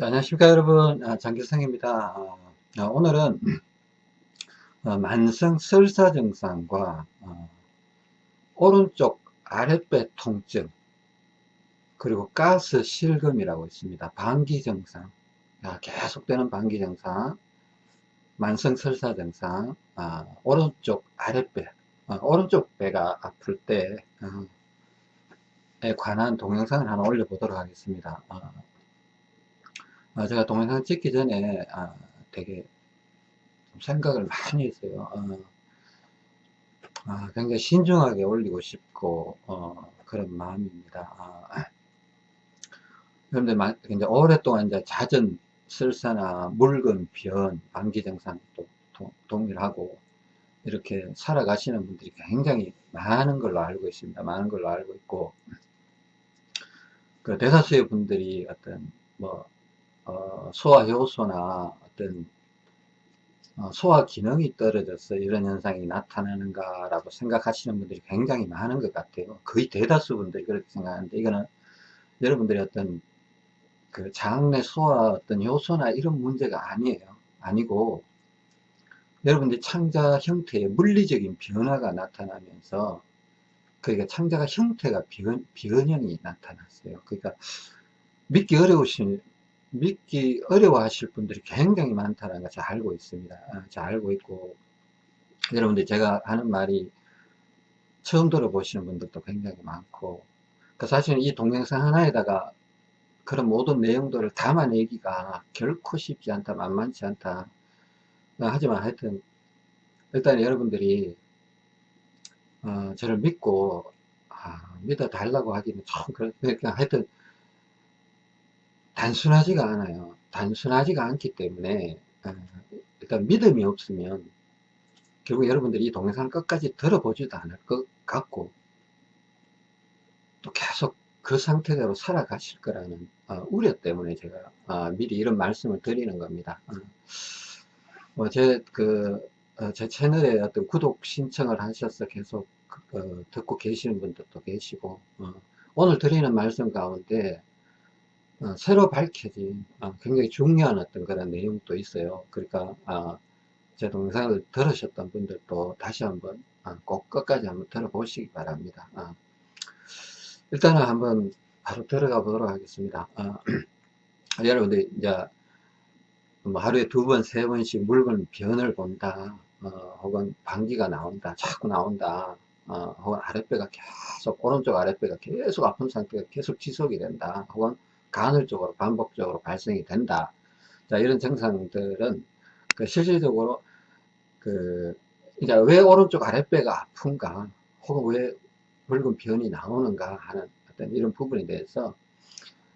자, 안녕하십니까 여러분. 아, 장기성입니다. 어, 어, 오늘은 어, 만성 설사 증상과 어, 오른쪽 아랫배 통증 그리고 가스 실금이라고 있습니다. 방기 증상. 아, 계속되는 방기 증상. 만성 설사 증상. 아, 오른쪽 아랫배. 어, 오른쪽 배가 아플 때에 관한 동영상을 하나 올려보도록 하겠습니다 어, 아, 제가 동영상 찍기 전에 아, 되게 생각을 많이 했어요. 어, 아, 굉장히 신중하게 올리고 싶고 어, 그런 마음입니다. 아, 그런데 이제 오랫동안 이제 잦은 설사나 묽은 변, 감기 증상도 동일하고 이렇게 살아가시는 분들이 굉장히 많은 걸로 알고 있습니다. 많은 걸로 알고 있고 그 대다수의 분들이 어떤 뭐 어, 소화 효소나 어떤 어, 소화 기능이 떨어져서 이런 현상이 나타나는가 라고 생각하시는 분들이 굉장히 많은 것 같아요. 거의 대다수 분들이 그렇게 생각하는데 이거는 여러분들이 어떤 그 장내 소화 어떤 효소나 이런 문제가 아니에요. 아니고 여러분들 창자 형태의 물리적인 변화가 나타나면서 그러니까 창자가 형태가 변, 변형이 나타났어요. 그러니까 믿기 어려우신 믿기 어려워 하실 분들이 굉장히 많다는 걸잘 알고 있습니다. 아, 잘 알고 있고, 여러분들 제가 하는 말이 처음 들어보시는 분들도 굉장히 많고, 그 사실은 이 동영상 하나에다가 그런 모든 내용들을 담아내기가 결코 쉽지 않다, 만만치 않다. 하지만 하여튼, 일단 여러분들이, 어, 저를 믿고, 아, 믿어 달라고 하기는 좀, 그러니까 하여튼, 단순하지가 않아요. 단순하지가 않기 때문에 어, 일단 믿음이 없으면 결국 여러분들이 이 동영상을 끝까지 들어보지도 않을 것 같고 또 계속 그 상태대로 살아가실 거라는 어, 우려 때문에 제가 어, 미리 이런 말씀을 드리는 겁니다. 뭐 제, 그, 제 채널에 어떤 구독 신청을 하셔서 계속 그, 듣고 계시는 분들도 계시고 오늘 드리는 말씀 가운데 어, 새로 밝혀진 어, 굉장히 중요한 어떤 그런 내용도 있어요. 그러니까 어, 제 동영상을 들으셨던 분들도 다시 한번 어, 꼭 끝까지 한번 들어보시기 바랍니다. 어. 일단은 한번 바로 들어가 보도록 하겠습니다. 어, 여러분들 이제 뭐 하루에 두 번, 세 번씩 묽은 변을 본다. 혹은 방귀가 나온다. 자꾸 나온다. 혹은 아랫배가 계속 오른쪽 아랫배가 계속 아픈 상태가 계속 지속이 된다. 혹은 간헐적으로 반복적으로 발생이 된다. 자, 이런 증상들은 그 실질적으로 그 이제 왜 오른쪽 아랫배가 아픈가 혹은 왜 붉은 변이 나오는가 하는 어떤 이런 부분에 대해서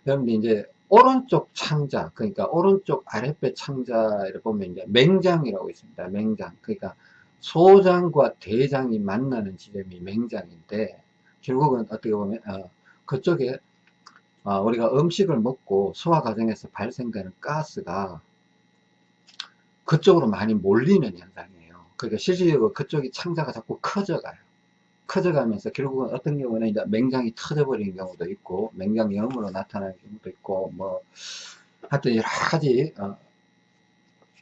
여러분들 이제 오른쪽 창자 그러니까 오른쪽 아랫배 창자를 보면 이제 맹장이라고 있습니다. 맹장 그러니까 소장과 대장이 만나는 지점이 맹장인데 결국은 어떻게 보면 어, 그쪽에 아, 우리가 음식을 먹고 소화 과정에서 발생되는 가스가 그쪽으로 많이 몰리는 현상이에요. 그러니까 실질적으로 그쪽이 창자가 자꾸 커져가요. 커져가면서 결국은 어떤 경우는 이제 맹장이 터져버리는 경우도 있고 맹장염으로 나타나는 경우도 있고 뭐 하여튼 여러 가지 어,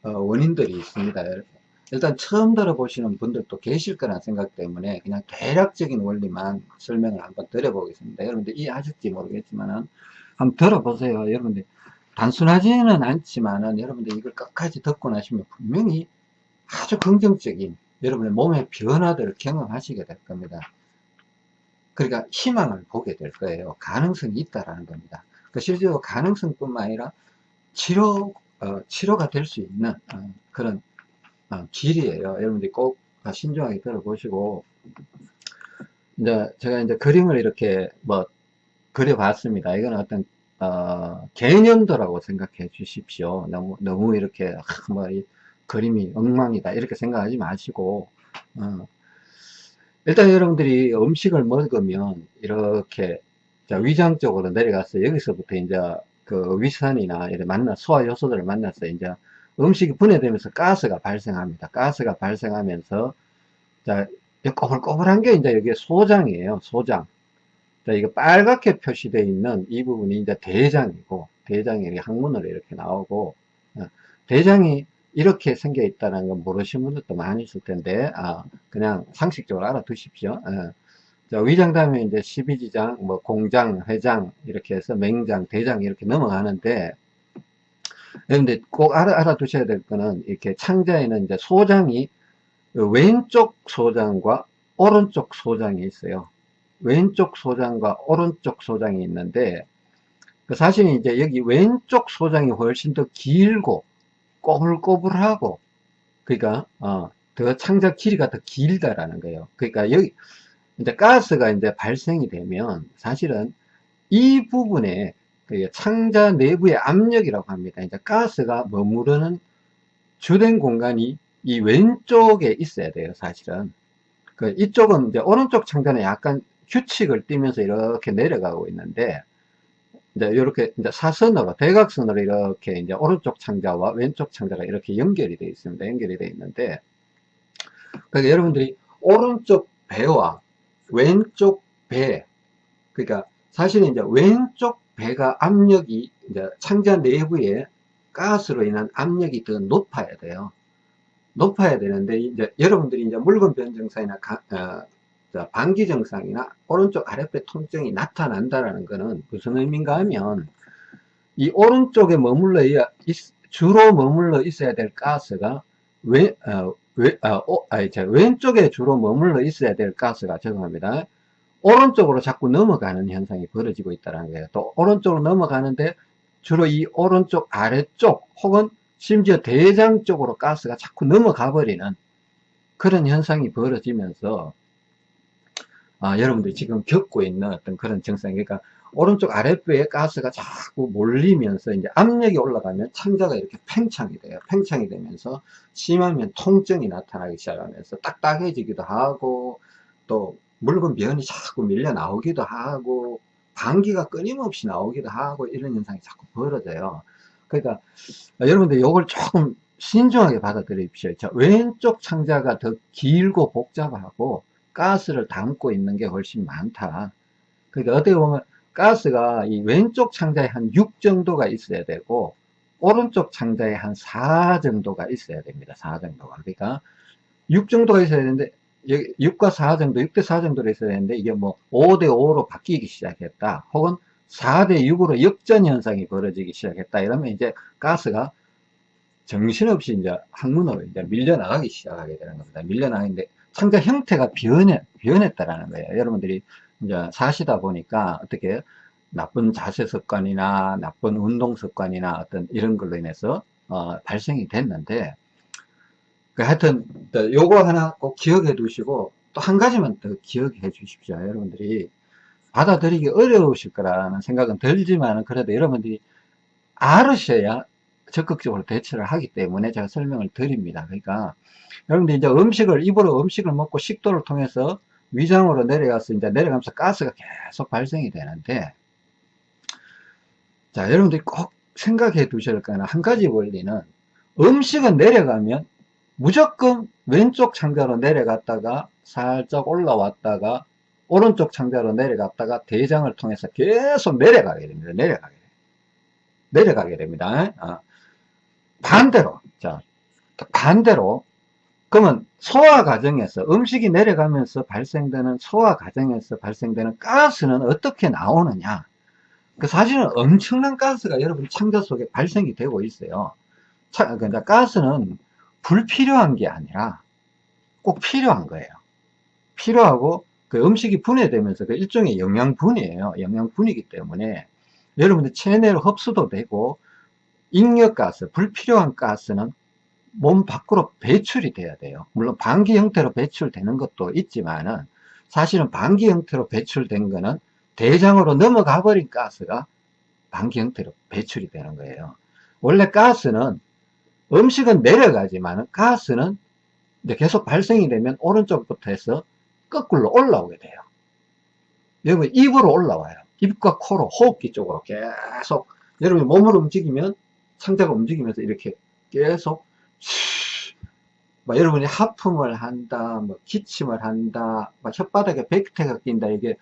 어, 원인들이 있습니다. 일단 처음 들어보시는 분들도 계실 거란 생각 때문에 그냥 대략적인 원리만 설명을 한번 드려보겠습니다. 여러분들 이해하실지 모르겠지만은 한번 들어보세요. 여러분들 단순하지는 않지만은 여러분들 이걸 끝까지 듣고 나시면 분명히 아주 긍정적인 여러분의 몸의 변화들을 경험하시게 될 겁니다. 그러니까 희망을 보게 될 거예요. 가능성이 있다라는 겁니다. 그 실제로 가능성뿐만 아니라 치료 어, 치료가 될 수 있는 어, 그런 어, 길이에요. 여러분들이 꼭 신중하게 들어보시고 이제 제가 이제 그림을 이렇게 뭐 그려봤습니다. 이건 어떤 어, 개념도라고 생각해 주십시오. 너무 너무 이렇게 뭐이 그림이 엉망이다 이렇게 생각하지 마시고 어, 일단 여러분들이 음식을 먹으면 이렇게 위장 쪽으로 내려가서 여기서부터 이제 그 위산이나 이렇게 만나 소화 요소들을 만나서 이제 음식이 분해되면서 가스가 발생합니다. 가스가 발생하면서 자 꼬불꼬불한 게 이제 여기 소장이에요. 소장. 자 이거 빨갛게 표시되어 있는 이 부분이 이제 대장이고 대장이 이렇게 항문으로 이렇게 나오고 어, 대장이 이렇게 생겨 있다는 건 모르시는 분들도 많이 있을 텐데 아, 그냥 상식적으로 알아두십시오. 어. 자, 위장 다음에 이제 12지장, 뭐 공장, 회장 이렇게 해서 맹장, 대장 이렇게 넘어가는데 그런데 꼭 알아, 알아 두셔야 될 거는 이렇게 창자에는 이제 소장이 왼쪽 소장과 오른쪽 소장이 있어요. 왼쪽 소장과 오른쪽 소장이 있는데 그 사실 이제 여기 왼쪽 소장이 훨씬 더 길고 꼬불꼬불하고 그러니까 어, 더 창자 길이가 더 길다라는 거예요. 그러니까 여기 이제 가스가 이제 발생이 되면 사실은 이 부분에 그 창자 내부의 압력이라고 합니다. 이제 가스가 머무르는 주된 공간이 이 왼쪽에 있어야 돼요, 사실은. 그 이쪽은 이제 오른쪽 창자는 약간 규칙을 띠면서 이렇게 내려가고 있는데 이제 이렇게 이제 사선으로 대각선으로 이렇게 이제 오른쪽 창자와 왼쪽 창자가 이렇게 연결이 되어 있습니다. 연결이 되어 있는데 그러니까 여러분들이 오른쪽 배와 왼쪽 배 그러니까 사실은 이제 왼쪽 배가 압력이 이제 창자 내부에 가스로 인한 압력이 더 높아야 돼요. 높아야 되는데 이제 여러분들이 이제 물건 변 증상이나 어, 방기 증상이나 오른쪽 아랫배 통증이 나타난다라는 것은 무슨 의미인가 하면 이 오른쪽에 머물러 주로 머물러 있어야 될 가스가 왼, 어, 왼, 어, 어, 자, 왼쪽에 주로 머물러 있어야 될 가스가 죄송합니다. 오른쪽으로 자꾸 넘어가는 현상이 벌어지고 있다는 거예요. 또 오른쪽으로 넘어가는데 주로 이 오른쪽 아래쪽 혹은 심지어 대장 쪽으로 가스가 자꾸 넘어가 버리는 그런 현상이 벌어지면서 아, 여러분들이 지금 겪고 있는 어떤 그런 증상, 그러니까 오른쪽 아랫배에 가스가 자꾸 몰리면서 이제 압력이 올라가면 창자가 이렇게 팽창이 돼요. 팽창이 되면서 심하면 통증이 나타나기 시작하면서 딱딱해지기도 하고 또 물건 변이 자꾸 밀려 나오기도 하고 방귀가 끊임없이 나오기도 하고 이런 현상이 자꾸 벌어져요. 그러니까 여러분들 이걸 조금 신중하게 받아들이십시오. 자, 왼쪽 창자가 더 길고 복잡하고 가스를 담고 있는 게 훨씬 많다. 그러니까 어떻게 보면 가스가 이 왼쪽 창자에 한 6 정도가 있어야 되고 오른쪽 창자에 한 4 정도가 있어야 됩니다. 4 정도가. 그러니까 6 정도가 있어야 되는데 6과 4 정도, 6대 4 정도로 있어야 되는데 이게 뭐 5대 5로 바뀌기 시작했다. 혹은 4대 6으로 역전 현상이 벌어지기 시작했다. 이러면 이제 가스가 정신없이 이제 항문으로 이제 밀려나가기 시작하게 되는 겁니다. 밀려나가는데 상자 형태가 변해, 변했다라는 거예요. 여러분들이 이제 사시다 보니까 어떻게 나쁜 자세 습관이나 나쁜 운동 습관이나 어떤 이런 걸로 인해서 어, 발생이 됐는데 그 하여튼 요거 하나 꼭 기억해 두시고 또 한 가지만 더 기억해 주십시오. 여러분들이 받아들이기 어려우실 거라는 생각은 들지만 그래도 여러분들이 알으셔야 적극적으로 대처를 하기 때문에 제가 설명을 드립니다. 그러니까 여러분들 이제 음식을 입으로 음식을 먹고 식도를 통해서 위장으로 내려가서 이제 내려가면서 가스가 계속 발생이 되는데 자 여러분들이 꼭 생각해 두셔야 할 거는 한 가지 원리는 음식은 내려가면 무조건 왼쪽 창자로 내려갔다가 살짝 올라왔다가 오른쪽 창자로 내려갔다가 대장을 통해서 계속 내려가게 됩니다. 내려가게. 내려가게 됩니다. 아. 반대로 자 반대로 그러면 소화 과정에서 음식이 내려가면서 발생되는 소화 과정에서 발생되는 가스는 어떻게 나오느냐 그 사실은 엄청난 가스가 여러분 창자 속에 발생이 되고 있어요 차, 그러니까 가스는 불필요한 게 아니라 꼭 필요한 거예요 필요하고 그 음식이 분해되면서 그 일종의 영양분이에요 영양분이기 때문에 여러분들 체내로 흡수도 되고 잉여가스, 불필요한 가스는 몸 밖으로 배출이 돼야 돼요. 물론 방기 형태로 배출되는 것도 있지만은 사실은 방기 형태로 배출된 거는 대장으로 넘어가 버린 가스가 방기 형태로 배출이 되는 거예요. 원래 가스는 음식은 내려가지만 가스는 계속 발생이 되면 오른쪽부터 해서 거꾸로 올라오게 돼요. 여러분 입으로 올라와요. 입과 코로 호흡기 쪽으로 계속 여러분 몸을 움직이면 상자가 움직이면서 이렇게 계속 막 여러분이 하품을 한다, 뭐 기침을 한다, 막 혓바닥에 백태가 낀다, 이게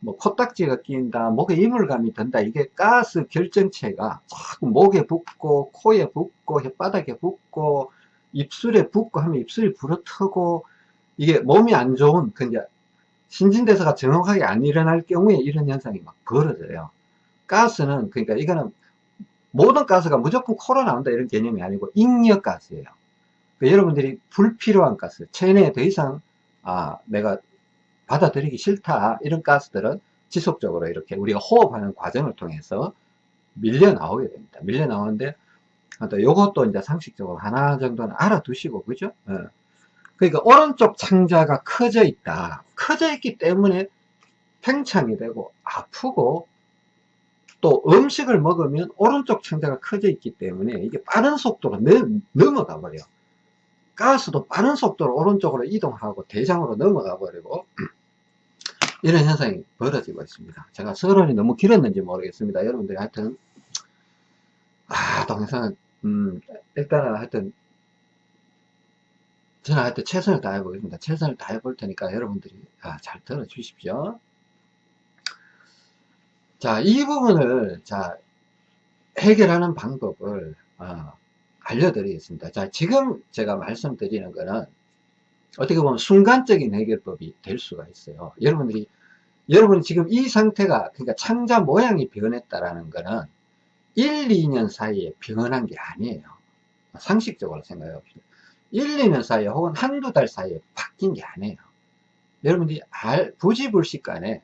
뭐 코딱지가 끼인다, 목에 이물감이 든다. 이게 가스 결정체가 자꾸 목에 붙고 코에 붙고 혓바닥에 붙고 입술에 붙고 하면 입술이 불어트고 이게 몸이 안 좋은 그 이제 신진대사가 정확하게 안 일어날 경우에 이런 현상이 막 벌어져요. 가스는 그러니까 이거는 모든 가스가 무조건 코로 나온다 이런 개념이 아니고 익력 가스예요. 그러니까 여러분들이 불필요한 가스, 체내에 더 이상 아 내가 받아들이기 싫다 이런 가스들은 지속적으로 이렇게 우리가 호흡하는 과정을 통해서 밀려 나오게 됩니다. 밀려 나오는데 또 요것도 이제 상식적으로 하나 정도는 알아두시고 그죠? 어. 그러니까 오른쪽 창자가 커져 있다. 커져 있기 때문에 팽창이 되고 아프고 또 음식을 먹으면 오른쪽 창자가 커져 있기 때문에 이게 빠른 속도로 넘어가 버려. 가스도 빠른 속도로 오른쪽으로 이동하고 대장으로 넘어가 버리고 이런 현상이 벌어지고 있습니다. 제가 서론이 너무 길었는지 모르겠습니다. 여러분들이 하여튼 아 동영상은 음 일단은 하여튼 저는 하여튼 최선을 다해 보겠습니다. 최선을 다해 볼 테니까 여러분들이 아, 잘 들어 주십시오. 자, 이 부분을 자 해결하는 방법을 어, 알려드리겠습니다. 자, 지금 제가 말씀드리는 거는 어떻게 보면 순간적인 해결법이 될 수가 있어요. 여러분들이 여러분이 지금 이 상태가 그러니까 창자 모양이 변했다라는 거는 1, 2년 사이에 변한 게 아니에요. 상식적으로 생각해 봅시다. 1, 2년 사이에 혹은 한두 달 사이에 바뀐 게 아니에요. 여러분들이 알, 부지불식 간에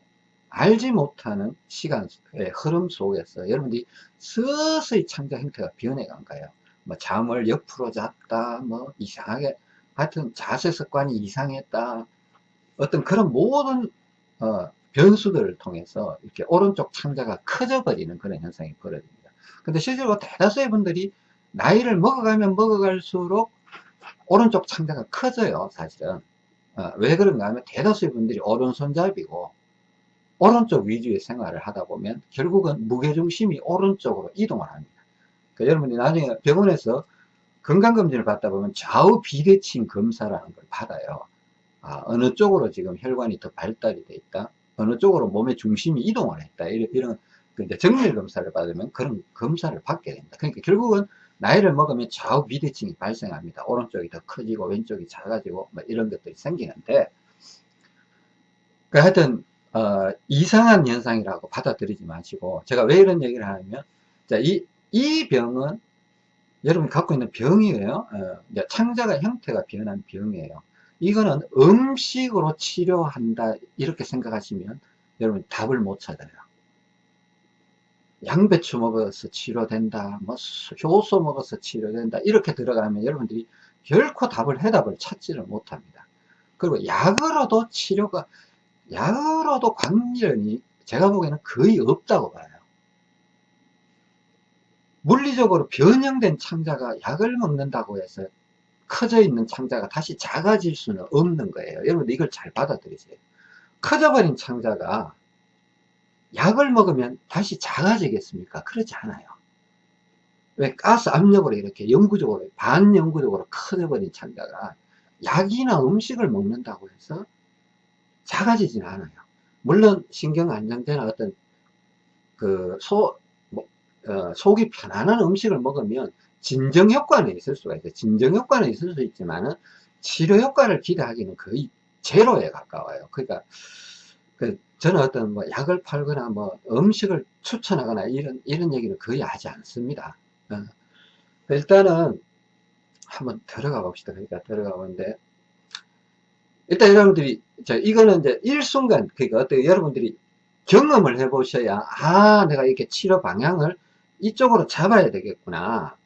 알지 못하는 시간의 흐름 속에서 여러분들이 서서히 창자 형태가 변해간 거예요. 뭐 잠을 옆으로 잤다, 뭐 이상하게 하여튼 자세 습관이 이상했다. 어떤 그런 모든 어, 변수들을 통해서 이렇게 오른쪽 창자가 커져 버리는 그런 현상이 벌어집니다. 근데 실제로 대다수의 분들이 나이를 먹어가면 먹어갈수록 오른쪽 창자가 커져요, 사실은. 어, 왜 그런가 하면 대다수의 분들이 오른손잡이고 오른쪽 위주의 생활을 하다 보면 결국은 무게중심이 오른쪽으로 이동을 합니다. 그러니까 여러분이 나중에 병원에서 건강검진을 받다 보면 좌우 비대칭 검사라는 걸 받아요. 아, 어느 쪽으로 지금 혈관이 더 발달이 돼 있다. 어느 쪽으로 몸의 중심이 이동을 했다. 이런, 이런 그 이제 정밀 검사를 받으면 그런 검사를 받게 됩니다. 그러니까 결국은 나이를 먹으면 좌우 비대칭이 발생합니다. 오른쪽이 더 커지고 왼쪽이 작아지고 뭐 이런 것들이 생기는데 그 하여튼 어, 이상한 현상이라고 받아들이지 마시고 제가 왜 이런 얘기를 하냐면 자, 이, 이 병은 여러분 갖고 있는 병이에요. 어, 창자가 형태가 변한 병이에요. 이거는 음식으로 치료한다 이렇게 생각하시면 여러분 답을 못 찾아요. 양배추 먹어서 치료된다, 뭐 효소 먹어서 치료된다 이렇게 들어가면 여러분들이 결코 답을 해답을 찾지를 못합니다. 그리고 약으로도 치료가 약으로도 관련이 제가 보기에는 거의 없다고 봐요. 물리적으로 변형된 창자가 약을 먹는다고 해서 커져 있는 창자가 다시 작아질 수는 없는 거예요. 여러분들 이걸 잘 받아들이세요. 커져버린 창자가 약을 먹으면 다시 작아지겠습니까? 그렇지 않아요. 왜 가스 압력으로 이렇게 영구적으로 반영구적으로 커져버린 창자가 약이나 음식을 먹는다고 해서 작아지진 않아요. 물론 신경 안정제나 어떤 그 소, 뭐, 어, 속이 편안한 음식을 먹으면 진정 효과는 있을 수가 있어요. 진정 효과는 있을 수 있지만은 치료 효과를 기대하기는 거의 제로에 가까워요. 그러니까 그 저는 어떤 뭐 약을 팔거나 뭐 음식을 추천하거나 이런 이런 얘기는 거의 하지 않습니다. 어. 일단은 한번 들어가 봅시다. 그러니까 들어가 보는데 일단 여러분들이 자 이거는 이제 일순간 그러니까 어떻게 여러분들이 경험을 해 보셔야 아 내가 이렇게 치료 방향을 이쪽으로 잡아야 되겠구나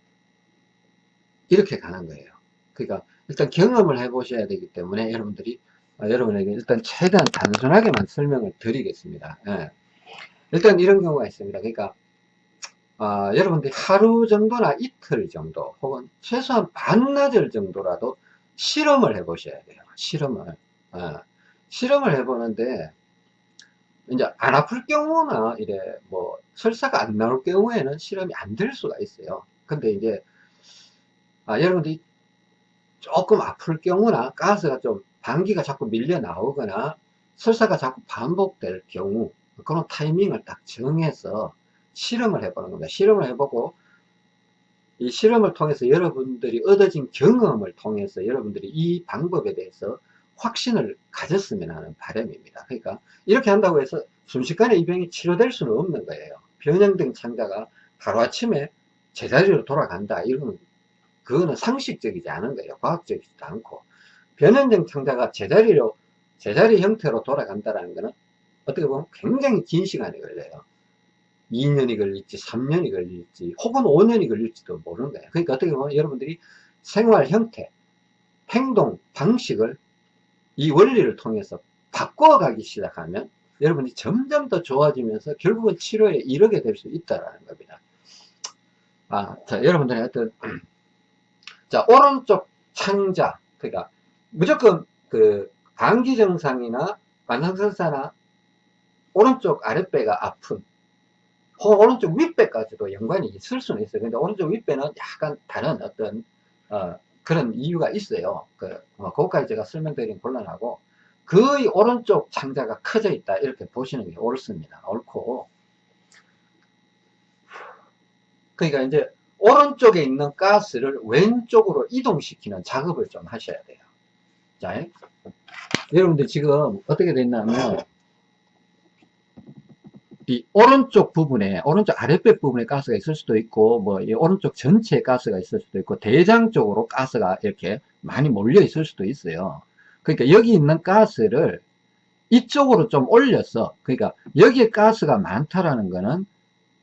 이렇게 가는 거예요. 그러니까 일단 경험을 해 보셔야 되기 때문에 여러분들이 어, 여러분에게 일단 최대한 단순하게만 설명을 드리겠습니다. 예. 일단 이런 경우가 있습니다. 그러니까 어, 여러분들이 하루 정도나 이틀 정도 혹은 최소한 반나절 정도라도 실험을 해 보셔야 돼요. 실험을 어, 실험을 해 보는데 이제 안 아플 경우나 이래 뭐 설사가 안 나올 경우에는 실험이 안 될 수가 있어요. 근데 이제 아, 여러분들이 조금 아플 경우나 가스가 좀 방귀가 자꾸 밀려 나오거나 설사가 자꾸 반복될 경우 그런 타이밍을 딱 정해서 실험을 해보는 겁니다. 실험을 해보고 이 실험을 통해서 여러분들이 얻어진 경험을 통해서 여러분들이 이 방법에 대해서 확신을 가졌으면 하는 바람입니다. 그러니까 이렇게 한다고 해서 순식간에 이 병이 치료될 수는 없는 거예요. 변형된 창자가 하루아침에 제자리로 돌아간다. 이건 그거는 상식적이지 않은 거예요. 과학적이지도 않고. 변형된 창자가 제자리로 제자리 형태로 돌아간다는 것은 어떻게 보면 굉장히 긴 시간이 걸려요. 2년이 걸릴지 3년이 걸릴지 혹은 5년이 걸릴지도 모르는 거예요. 그러니까 어떻게 보면 여러분들이 생활 형태, 행동, 방식을 이 원리를 통해서 바꿔가기 시작하면 여러분이 점점 더 좋아지면서 결국은 치료에 이르게 될 수 있다는 겁니다. 아, 자, 여러분들의 어떤, 자, 오른쪽 창자, 그러니까 무조건 그 감기 증상이나 관상설사나 오른쪽 아랫배가 아픈 혹은 오른쪽 윗배까지도 연관이 있을 수는 있어요. 근데 오른쪽 윗배는 약간 다른 어떤 어, 그런 이유가 있어요. 그, 뭐, 그것까지 제가 설명드리긴 곤란하고 거의 오른쪽 창자가 커져 있다 이렇게 보시는 게 옳습니다. 옳고 그러니까 이제 오른쪽에 있는 가스를 왼쪽으로 이동시키는 작업을 좀 하셔야 돼요. 자, 여러분들 지금 어떻게 됐냐면 이 오른쪽 부분에 오른쪽 아랫배 부분에 가스가 있을 수도 있고 뭐 이 오른쪽 전체에 가스가 있을 수도 있고 대장 쪽으로 가스가 이렇게 많이 몰려 있을 수도 있어요. 그러니까 여기 있는 가스를 이쪽으로 좀 올려서 그러니까 여기에 가스가 많다라는 거는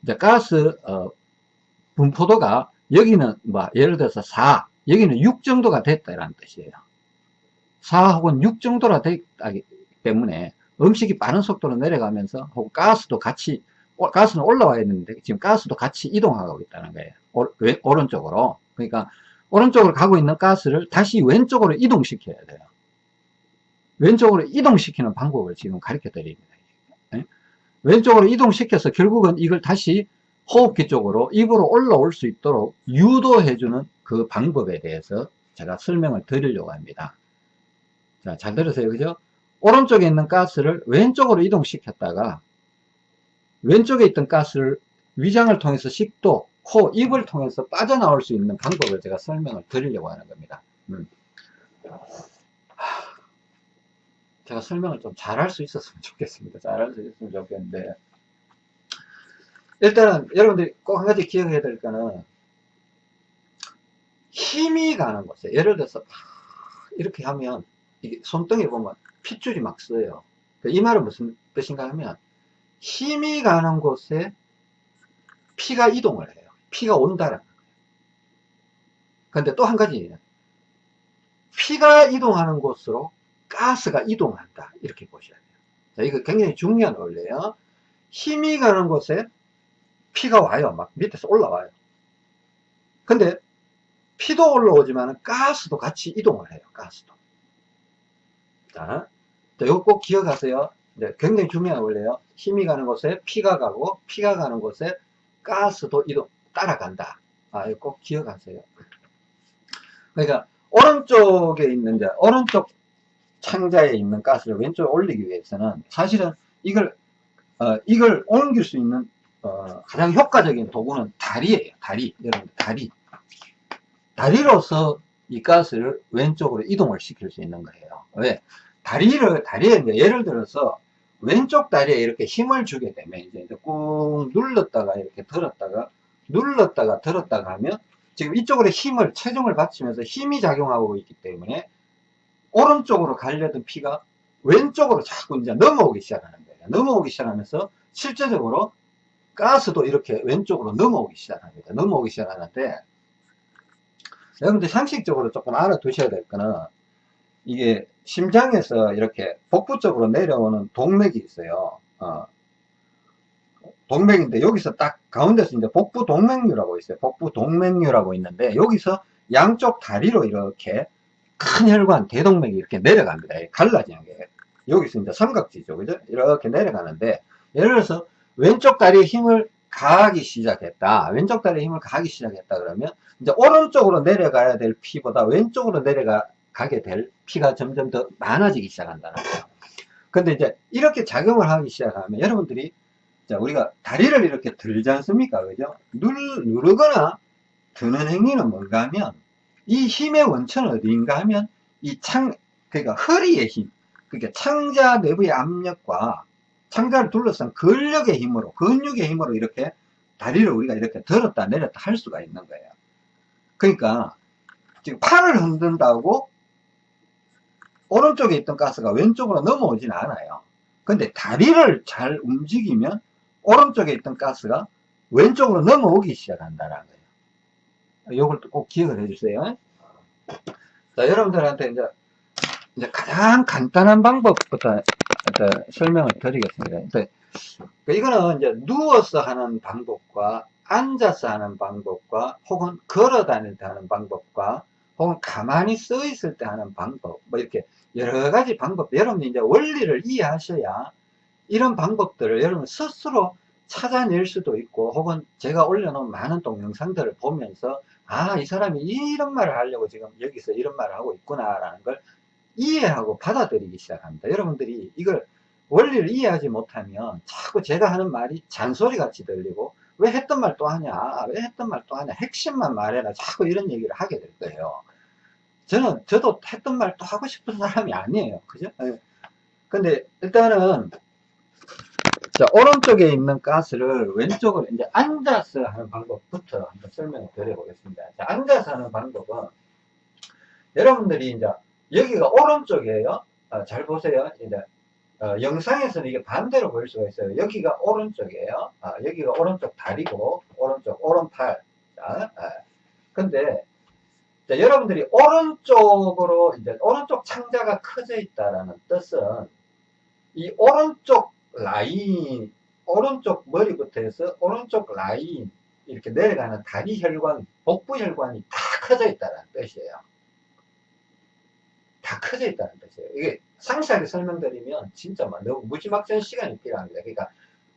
이제 가스 어, 분포도가 여기는 뭐 예를 들어서 4 여기는 6 정도가 됐다라는 뜻이에요. 4 혹은 6 정도라 됐기 때문에 음식이 빠른 속도로 내려가면서 혹은 가스도 같이 가스는 올라와야 되는데 지금 가스도 같이 이동하고 있다는 거예요. 오, 오른쪽으로. 그러니까 오른쪽으로 가고 있는 가스를 다시 왼쪽으로 이동시켜야 돼요. 왼쪽으로 이동시키는 방법을 지금 가르쳐 드립니다. 네? 왼쪽으로 이동시켜서 결국은 이걸 다시 호흡기 쪽으로 입으로 올라올 수 있도록 유도해 주는 그 방법에 대해서 제가 설명을 드리려고 합니다. 자, 잘 들으세요. 그죠 오른쪽에 있는 가스를 왼쪽으로 이동시켰다가 왼쪽에 있던 가스를 위장을 통해서 식도, 코, 입을 통해서 빠져나올 수 있는 방법을 제가 설명을 드리려고 하는 겁니다. 음. 제가 설명을 좀 잘할 수 있었으면 좋겠습니다. 잘할 수 있었으면 좋겠는데 일단은 여러분들이 꼭 한 가지 기억해야 될 거는 힘이 가는 곳에 예를 들어서 이렇게 하면 손등에 보면 핏줄이 막 써요. 그이 말은 무슨 뜻인가 하면 힘이 가는 곳에 피가 이동을 해요. 피가 온다라는 거예요. 근데 또 한 가지 피가 이동하는 곳으로 가스가 이동한다. 이렇게 보셔야 돼요. 자, 이거 굉장히 중요한 원리예요. 힘이 가는 곳에 피가 와요. 막 밑에서 올라와요. 근데 피도 올라오지만 가스도 같이 이동을 해요. 가스도. 자, 이거 꼭 기억하세요. 네, 굉장히 중요한 원리예요. 힘이 가는 곳에 피가 가고 피가 가는 곳에 가스도 이동 따라간다. 아, 이거 꼭 기억하세요. 그러니까 오른쪽에 있는 자, 오른쪽 창자에 있는 가스를 왼쪽에 올리기 위해서는 사실은 이걸 어, 이걸 옮길 수 있는 어, 가장 효과적인 도구는 다리예요. 다리. 여러분 다리. 다리로서 이 가스를 왼쪽으로 이동을 시킬 수 있는 거예요. 왜? 다리를, 다리에 예를 들어서 왼쪽 다리에 이렇게 힘을 주게 되면 이제 꾹 눌렀다가 이렇게 들었다가 눌렀다가 들었다가 하면 지금 이쪽으로 힘을, 체중을 받치면서 힘이 작용하고 있기 때문에 오른쪽으로 가려던 피가 왼쪽으로 자꾸 이제 넘어오기 시작하는 거예요. 넘어오기 시작하면서 실제적으로 가스도 이렇게 왼쪽으로 넘어오기 시작합니다. 넘어오기 시작하는데 여러분들 상식적으로 조금 알아두셔야 될 거는 이게 심장에서 이렇게 복부 쪽으로 내려오는 동맥이 있어요. 어. 동맥인데 여기서 딱 가운데서 이제 복부 동맥류라고 있어요. 복부 동맥류라고 있는데 여기서 양쪽 다리로 이렇게 큰 혈관 대동맥이 이렇게 내려갑니다. 갈라지는 게 여기서 이제 삼각지죠, 그죠? 이렇게 내려가는데 예를 들어서 왼쪽 다리에 힘을 가하기 시작했다. 왼쪽 다리에 힘을 가하기 시작했다 그러면 이제 오른쪽으로 내려가야 될 피보다 왼쪽으로 내려가 게 될 피가 점점 더 많아지기 시작한다는 거예요. 근데 이제 이렇게 작용을 하기 시작하면 여러분들이 자, 우리가 다리를 이렇게 들지 않습니까? 그죠? 누르, 누르거나 드는 행위는 뭔가 하면 이 힘의 원천은 어디인가 하면 이 창, 그러니까 허리의 힘, 그러니까 창자 내부의 압력과 창자를 둘러싼 근력의 힘으로, 근육의 힘으로 이렇게 다리를 우리가 이렇게 들었다 내렸다 할 수가 있는 거예요. 그러니까 지금 팔을 흔든다고 오른쪽에 있던 가스가 왼쪽으로 넘어오진 않아요. 근데 다리를 잘 움직이면 오른쪽에 있던 가스가 왼쪽으로 넘어오기 시작한다는 거예요. 이걸 꼭 기억을 해주세요. 자, 여러분들한테 이제, 이제 가장 간단한 방법부터 설명을 드리겠습니다. 이거는 이제 누워서 하는 방법과 앉아서 하는 방법과 혹은 걸어 다닐 때 하는 방법과 혹은 가만히 써 있을 때 하는 방법 뭐 이렇게 여러 가지 방법 여러분이 이제 원리를 이해하셔야 이런 방법들을 여러분 스스로 찾아낼 수도 있고 혹은 제가 올려놓은 많은 동영상들을 보면서 아 이 사람이 이런 말을 하려고 지금 여기서 이런 말을 하고 있구나 라는 걸 이해하고 받아들이기 시작합니다. 여러분들이 이걸 원리를 이해하지 못하면 자꾸 제가 하는 말이 잔소리 같이 들리고 왜 했던 말 또 하냐 왜 했던 말 또 하냐 핵심만 말해라 자꾸 이런 얘기를 하게 될 거예요 저는 저도 했던 말 또 하고 싶은 사람이 아니에요 그죠 예. 근데 일단은 자 오른쪽에 있는 가스를 왼쪽으로 이제 앉아서 하는 방법부터 한번 설명을 드려 보겠습니다 자, 앉아서 하는 방법은 여러분들이 이제 여기가 오른쪽이에요 아, 잘 보세요 이제 어, 영상에서는 이게 반대로 보일 수가 있어요. 여기가 오른쪽이에요. 아, 여기가 오른쪽 다리고, 오른쪽, 오른팔. 자, 아. 근데, 자, 여러분들이 오른쪽으로, 이제, 오른쪽 창자가 커져 있다라는 뜻은, 이 오른쪽 라인, 오른쪽 머리부터 해서 오른쪽 라인, 이렇게 내려가는 다리 혈관, 복부 혈관이 다 커져 있다는 뜻이에요. 다 커져 있다는 뜻이에요. 이게 상세하게 설명드리면 진짜 막 너무 무지막지한 시간이 필요합니다. 그러니까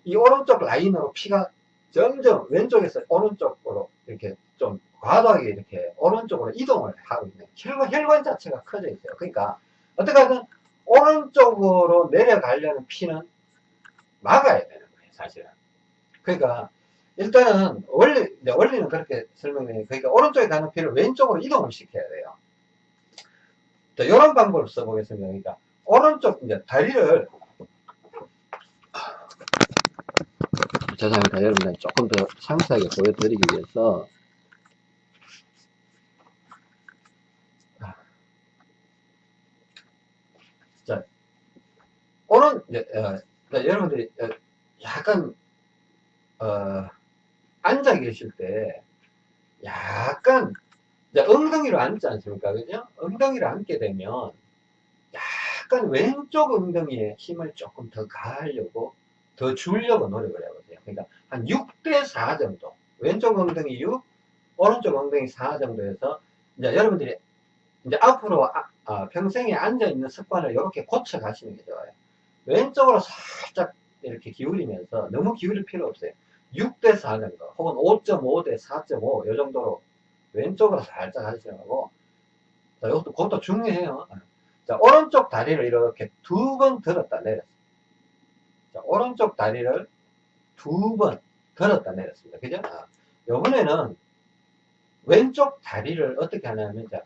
이 오른쪽 라인으로 피가 점점 왼쪽에서 오른쪽으로 이렇게 좀 과도하게 이렇게 오른쪽으로 이동을 하고 있는 혈관, 혈관 자체가 커져 있어요. 그러니까 어떻게 하든 오른쪽으로 내려가려는 피는 막아야 되는 거예요, 사실은. 그러니까 일단은 원리, 원리는 그렇게 설명해요. 그러니까 오른쪽에 가는 피를 왼쪽으로 이동을 시켜야 돼요. 자, 이런 방법을 써보겠습니다. 그러니까 오른쪽 이제 다리를 죄송합니다. 여러분들 조금 더 상세하게 보여드리기 위해서 자 오른 이제 어, 자, 여러분들이 어, 약간 어, 앉아 계실 때 약간 엉덩이로 앉지 않습니까? 그죠? 엉덩이로 앉게 되면 약간 왼쪽 엉덩이에 힘을 조금 더 가하려고 더 주려고 노력을 해보세요. 그러니까 한 6대 4 정도. 왼쪽 엉덩이 6, 오른쪽 엉덩이 4 정도에서 이제 여러분들이 이제 앞으로 아, 아, 평생에 앉아있는 습관을 이렇게 고쳐 가시는 게 좋아요. 왼쪽으로 살짝 이렇게 기울이면서 너무 기울일 필요 없어요. 6대 4 정도, 혹은 5.5대 4.5, 이 정도로 왼쪽으로 살짝 하시는 거고, 자, 이것도, 그것도 중요해요. 자, 오른쪽 다리를 이렇게 두 번 들었다 내렸습니다. 자, 오른쪽 다리를 두번 들었다 내렸습니다. 그죠? 아, 요번에는 왼쪽 다리를 어떻게 하냐면, 자,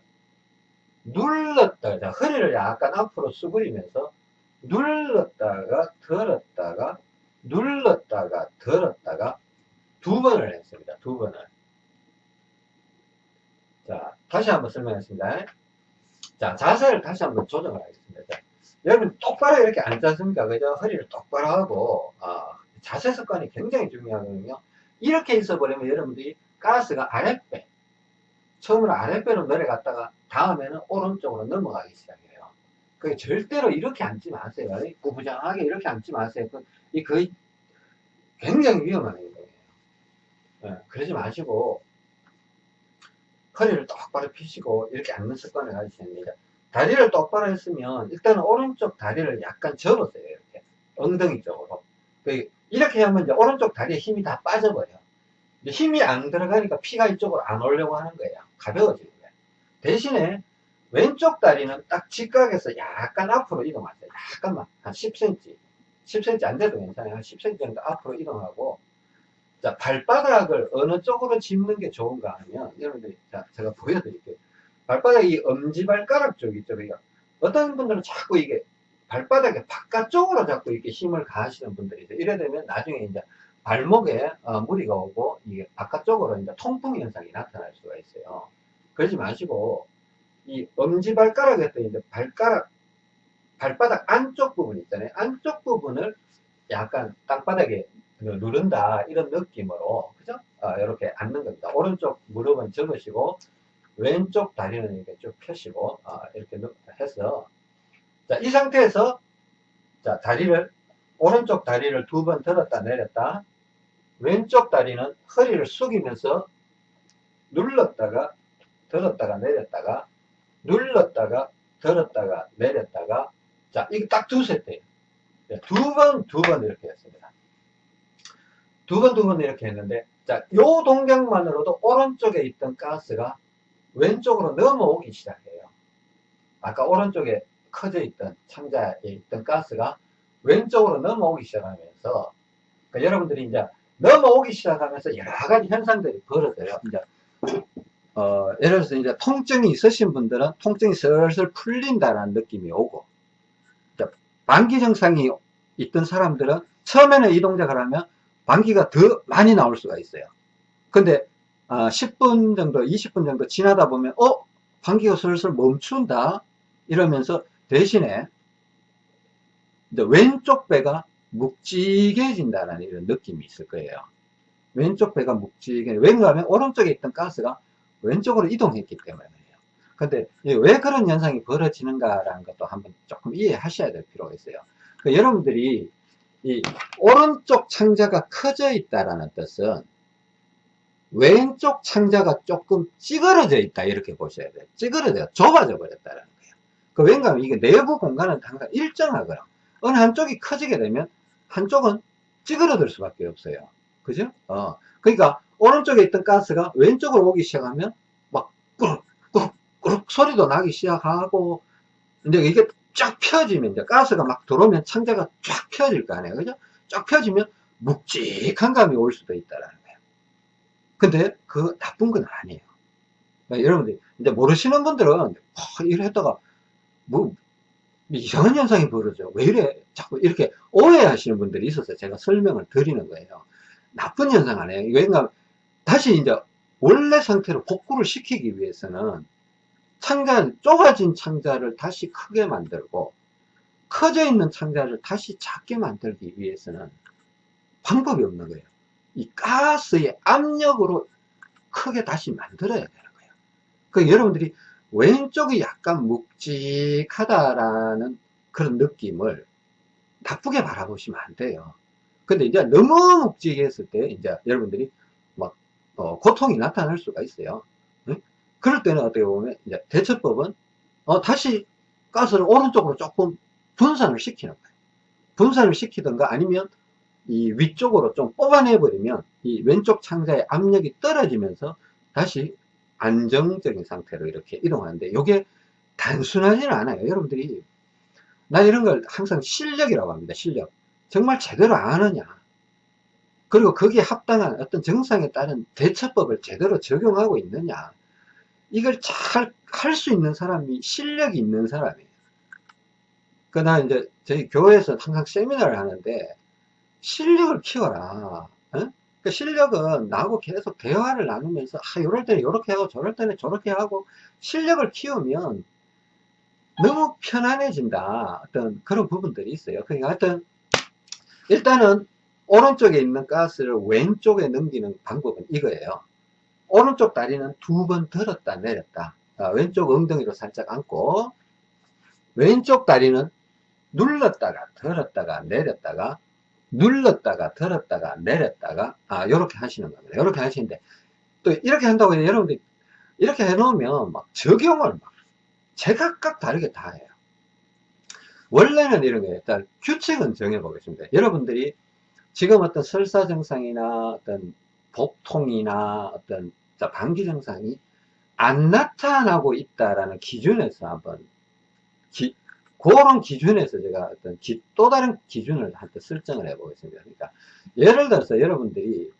눌렀다, 자, 허리를 약간 앞으로 수그리면서 눌렀다가 들었다가 눌렀다가 들었다가 두 번을 했습니다. 두 번을. 자, 다시 한번 설명했습니다. 자, 자세를 다시 한번 조정을 하겠습니다. 자, 여러분 똑바로 이렇게 앉지 않습니까? 그죠? 허리를 똑바로 하고, 어, 자세 습관이 굉장히 중요하거든요. 이렇게 있어 버리면 여러분들이 가스가 아랫배, 처음으로 아랫배로 내려갔다가 다음에는 오른쪽으로 넘어가기 시작해요. 그 절대로 이렇게 앉지 마세요. 구부장하게 이렇게 앉지 마세요. 그, 이 거의 굉장히 위험한 행동이에요. 네, 그러지 마시고, 허리를 똑바로 펴시고 이렇게 앉는 습관을 가지셔야 됩니다. 다리를 똑바로 했으면 일단은 오른쪽 다리를 약간 접으세요. 이렇게 엉덩이 쪽으로. 그 이렇게 하면 이제 오른쪽 다리에 힘이 다 빠져버려. 힘이 안 들어가니까 피가 이쪽으로 안 오려고 하는 거예요. 가벼워지는 거예요. 대신에 왼쪽 다리는 딱 직각에서 약간 앞으로 이동하세요. 약간만. 한 10cm. 10cm 안 돼도 괜찮아요. 한 10cm 정도 앞으로 이동하고, 자, 발바닥을 어느 쪽으로 짚는 게 좋은가 하면, 여러분들이, 자, 제가 보여드릴게요. 발바닥 이 엄지발가락 쪽 있죠. 그러니까 어떤 분들은 자꾸 이게 발바닥에 바깥쪽으로 자꾸 이렇게 힘을 가하시는 분들이 있어요. 이래 되면 나중에 이제 발목에 어, 무리가 오고 이게 바깥쪽으로 이제 통풍 현상이 나타날 수가 있어요. 그러지 마시고 이 엄지 발가락에 또 이제 발가락 발바닥 안쪽 부분 있잖아요. 안쪽 부분을 약간 땅바닥에 누른다 이런 느낌으로 그죠? 어, 이렇게 앉는 겁니다. 오른쪽 무릎은 접으시고 왼쪽 다리는 이렇게 쭉 펴시고 어, 이렇게 해서 자, 이 상태에서 자, 다리를 오른쪽 다리를 두 번 들었다 내렸다. 왼쪽 다리는 허리를 숙이면서 눌렀다가 들었다가 내렸다가 눌렀다가 들었다가 내렸다가 자 이거 딱 두 세트예요. 두 번 두 번 이렇게 했습니다. 두 번 두 번 이렇게 했는데 자요 동작만으로도 오른쪽에 있던 가스가 왼쪽으로 넘어오기 시작해요. 아까 오른쪽에 커져 있던 창자에 있던 가스가 왼쪽으로 넘어오기 시작하면서 그러니까 여러분들이 이제 넘어오기 시작하면서 여러 가지 현상들이 벌어져요. 이제 어, 예를 들어서 이제 통증이 있으신 분들은 통증이 슬슬 풀린다는 느낌이 오고 방기 증상이 있던 사람들은 처음에는 이 동작을 하면 방기가 더 많이 나올 수가 있어요. 근데 어, 10분 정도, 20분 정도 지나다 보면 어? 방기가 슬슬 멈춘다 이러면서 대신에 왼쪽 배가 묵직해진다는 이런 느낌이 있을 거예요. 왼쪽 배가 묵직해. 왜냐하면 오른쪽에 있던 가스가 왼쪽으로 이동했기 때문에요. 근데 왜 그런 현상이 벌어지는가라는 것도 한번 조금 이해하셔야 될 필요가 있어요. 그러니까 여러분들이 이 오른쪽 창자가 커져 있다라는 뜻은 왼쪽 창자가 조금 찌그러져 있다 이렇게 보셔야 돼요. 찌그러져 좁아져 버렸다는 거예요. 그 왜냐하면 이게 내부 공간은 항상 일정하거나 어느 한쪽이 커지게 되면 한쪽은 찌그러들 수밖에 없어요. 그죠? 어. 그러니까 오른쪽에 있던 가스가 왼쪽으로 오기 시작하면 막 꾸룩 꾸룩 꾸룩 소리도 나기 시작하고 이제 이게 쫙 펴지면 이제 가스가 막 들어오면 창자가 쫙 펴질 거 아니에요. 그죠? 쫙 펴지면 묵직한 감이 올 수도 있다라는 거예요. 근데 그 나쁜 건 아니에요. 그러니까 여러분들 이제 모르시는 분들은 어, 이래 했다가 뭐 이상한 현상이 벌어져. 왜 이래? 자꾸 이렇게 오해하시는 분들이 있어서 제가 설명을 드리는 거예요. 나쁜 현상 아니에요. 왜냐면 다시 이제 원래 상태로 복구를 시키기 위해서는 창자, 좁아진 창자를 다시 크게 만들고 커져 있는 창자를 다시 작게 만들기 위해서는 방법이 없는 거예요. 이 가스의 압력으로 크게 다시 만들어야 되는 거예요. 그 여러분들이 왼쪽이 약간 묵직하다라는 그런 느낌을 나쁘게 바라보시면 안 돼요. 근데 이제 너무 묵직했을 때 이제 여러분들이 막 어, 고통이 나타날 수가 있어요. 응? 그럴 때는 어떻게 보면 이제 대처법은 어, 다시 가스를 오른쪽으로 조금 분산을 시키는 거예요. 분산을 시키든가 아니면 이 위쪽으로 좀 뽑아내 버리면 이 왼쪽 창자의 압력이 떨어지면서 다시 안정적인 상태로 이렇게 이동하는데 이게 단순하지는 않아요. 여러분들이 나 이런 걸 항상 실력이라고 합니다. 실력. 정말 제대로 아느냐. 그리고 거기에 합당한 어떤 정상에 따른 대처법을 제대로 적용하고 있느냐. 이걸 잘 할 수 있는 사람이 실력이 있는 사람이에요. 그나 이제 저희 교회에서 항상 세미나를 하는데 실력을 키워라. 어? 그 실력은 나하고 계속 대화를 나누면서 아 이럴 때는 이렇게 하고 저럴 때는 저렇게 하고 실력을 키우면 너무 편안해진다. 어떤 그런 부분들이 있어요. 그러니까 하여튼 일단은 오른쪽에 있는 가스를 왼쪽에 넘기는 방법은 이거예요. 오른쪽 다리는 두 번 들었다 내렸다. 아, 왼쪽 엉덩이로 살짝 안고 왼쪽 다리는 눌렀다가 들었다가 내렸다가 눌렀다가 들었다가 내렸다가 아 이렇게 하시는 겁니다. 이렇게 하시는데 또 이렇게 한다고 해서 여러분들 이렇게 해 놓으면 막 적용을 막 제각각 다르게 다 해요. 원래는 이런 게 일단 규칙은 정해 보겠습니다. 여러분들이 지금 어떤 설사 증상이나 어떤 복통이나 어떤 방기 증상이 안 나타나고 있다라는 기준에서 한번 기, 그런 기준에서 제가 어떤 기, 또 다른 기준을 한번 설정을 해 보겠습니다. 그러니까 예를 들어서 여러분들이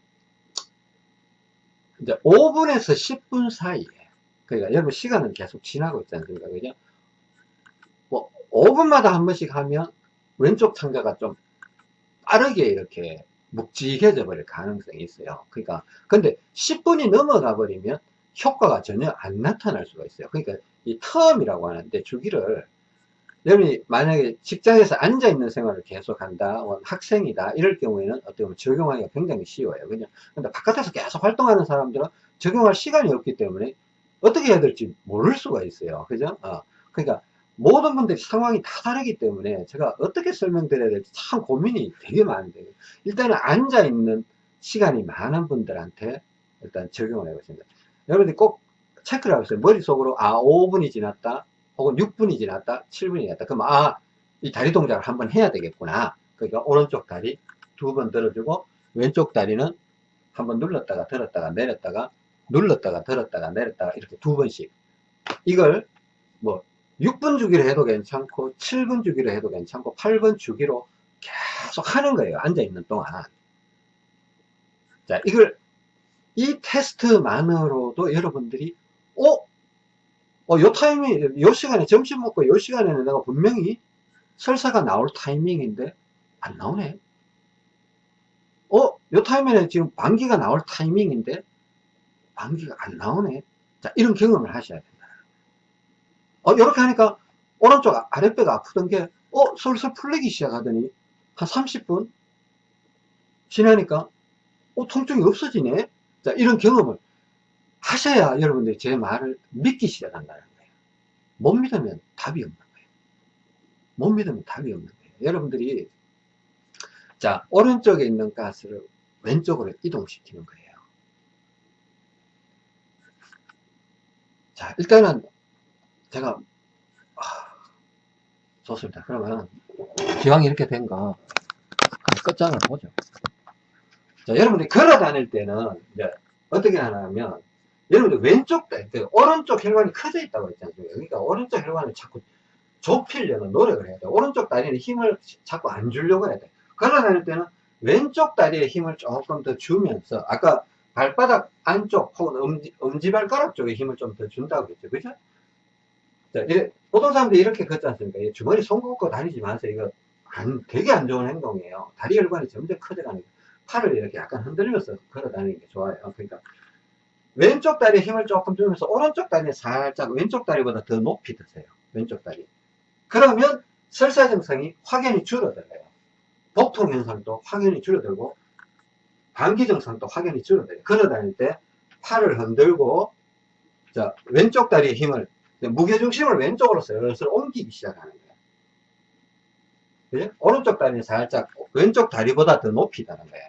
이제 5분에서 10분 사이에 그러니까 여러분 시간은 계속 지나고 있지 않습니까? 그죠? 뭐 5분마다 한 번씩 하면 왼쪽 창자가 좀 빠르게 이렇게 묵직해져 버릴 가능성이 있어요. 그러니까 근데 10분이 넘어가 버리면 효과가 전혀 안 나타날 수가 있어요. 그러니까 이 텀이라고 하는데 주기를 여러분이 만약에 직장에서 앉아 있는 생활을 계속 한다, 뭐 학생이다 이럴 경우에는 어떻게 보면 적용하기가 굉장히 쉬워요. 그냥 근데 바깥에서 계속 활동하는 사람들은 적용할 시간이 없기 때문에 어떻게 해야 될지 모를 수가 있어요. 그죠? 어. 그러니까 모든 분들이 상황이 다 다르기 때문에 제가 어떻게 설명드려야 될지 참 고민이 되게 많은데 일단은 앉아 있는 시간이 많은 분들한테 일단 적용을 해보십니다. 여러분들이 꼭 체크를 하고 있어요. 머릿속으로 아 5분이 지났다 혹은 6분이 지났다 7분이 지났다 그럼 아 이 다리 동작을 한번 해야 되겠구나. 그러니까 오른쪽 다리 두 번 들어주고 왼쪽 다리는 한번 눌렀다가 들었다가 내렸다가 눌렀다가 들었다가 내렸다가 이렇게 두 번씩. 이걸 뭐 6분 주기로 해도 괜찮고 7분 주기로 해도 괜찮고 8분 주기로 계속 하는 거예요 앉아 있는 동안. 자 이걸 이 테스트만으로도 여러분들이 어? 어, 요 타이밍, 요 시간에 점심 먹고 요 시간에는 내가 분명히 설사가 나올 타이밍인데 안 나오네. 어, 요 타이밍에 지금 방귀가 나올 타이밍인데 방귀가 안 나오네. 자, 이런 경험을 하셔야 된다. 어, 이렇게 하니까 오른쪽 아, 아랫배가 아프던 게, 어, 솔솔 풀리기 시작하더니 한 30분 지나니까, 어, 통증이 없어지네. 자, 이런 경험을 하셔야 여러분들이 제 말을 믿기 시작한다는 거예요. 못 믿으면 답이 없는 거예요. 못 믿으면 답이 없는 거예요. 여러분들이 자 오른쪽에 있는 가스를 왼쪽으로 이동시키는 거예요. 자 일단은 제가 아, 좋습니다. 그러면 기왕 이렇게 된 거 끝장을 보죠. 자 여러분들이 걸어 다닐 때는 이제 어떻게 하냐면 여러분들 왼쪽, 그 오른쪽 혈관이 커져 있다고 않습니까? 그러니까 오른쪽 혈관을 자꾸 좁히려는 노력을 해야 돼. 오른쪽 다리는 힘을 자꾸 안 주려고 해야 돼. 걸어 다닐 때는 왼쪽 다리에 힘을 조금 더 주면서, 아까 발바닥 안쪽 혹은 엄지, 엄지발가락 쪽에 힘을 좀 더 준다고 했죠. 그죠? 자, 이래, 보통 사람들이 이렇게 걷지 않습니까? 주머니 손 걷고 다니지 마세요. 이거 안, 되게 안 좋은 행동이에요. 다리 혈관이 점점 커져가니까 팔을 이렇게 약간 흔들면서 걸어 다니는 게 좋아요. 그러니까 왼쪽 다리에 힘을 조금 주면서 오른쪽 다리에 살짝 왼쪽 다리보다 더 높이 드세요. 왼쪽 다리. 그러면 설사 증상이 확연히 줄어들어요. 복통 현상도 확연히 줄어들고 감기 증상도 확연히 줄어들어요. 걸어 다닐 때 팔을 흔들고 자 왼쪽 다리에 힘을 무게 중심을 왼쪽으로 슬슬 옮기기 시작하는 거예요. 그죠? 오른쪽 다리는 살짝 왼쪽 다리보다 더 높이 다는 거예요.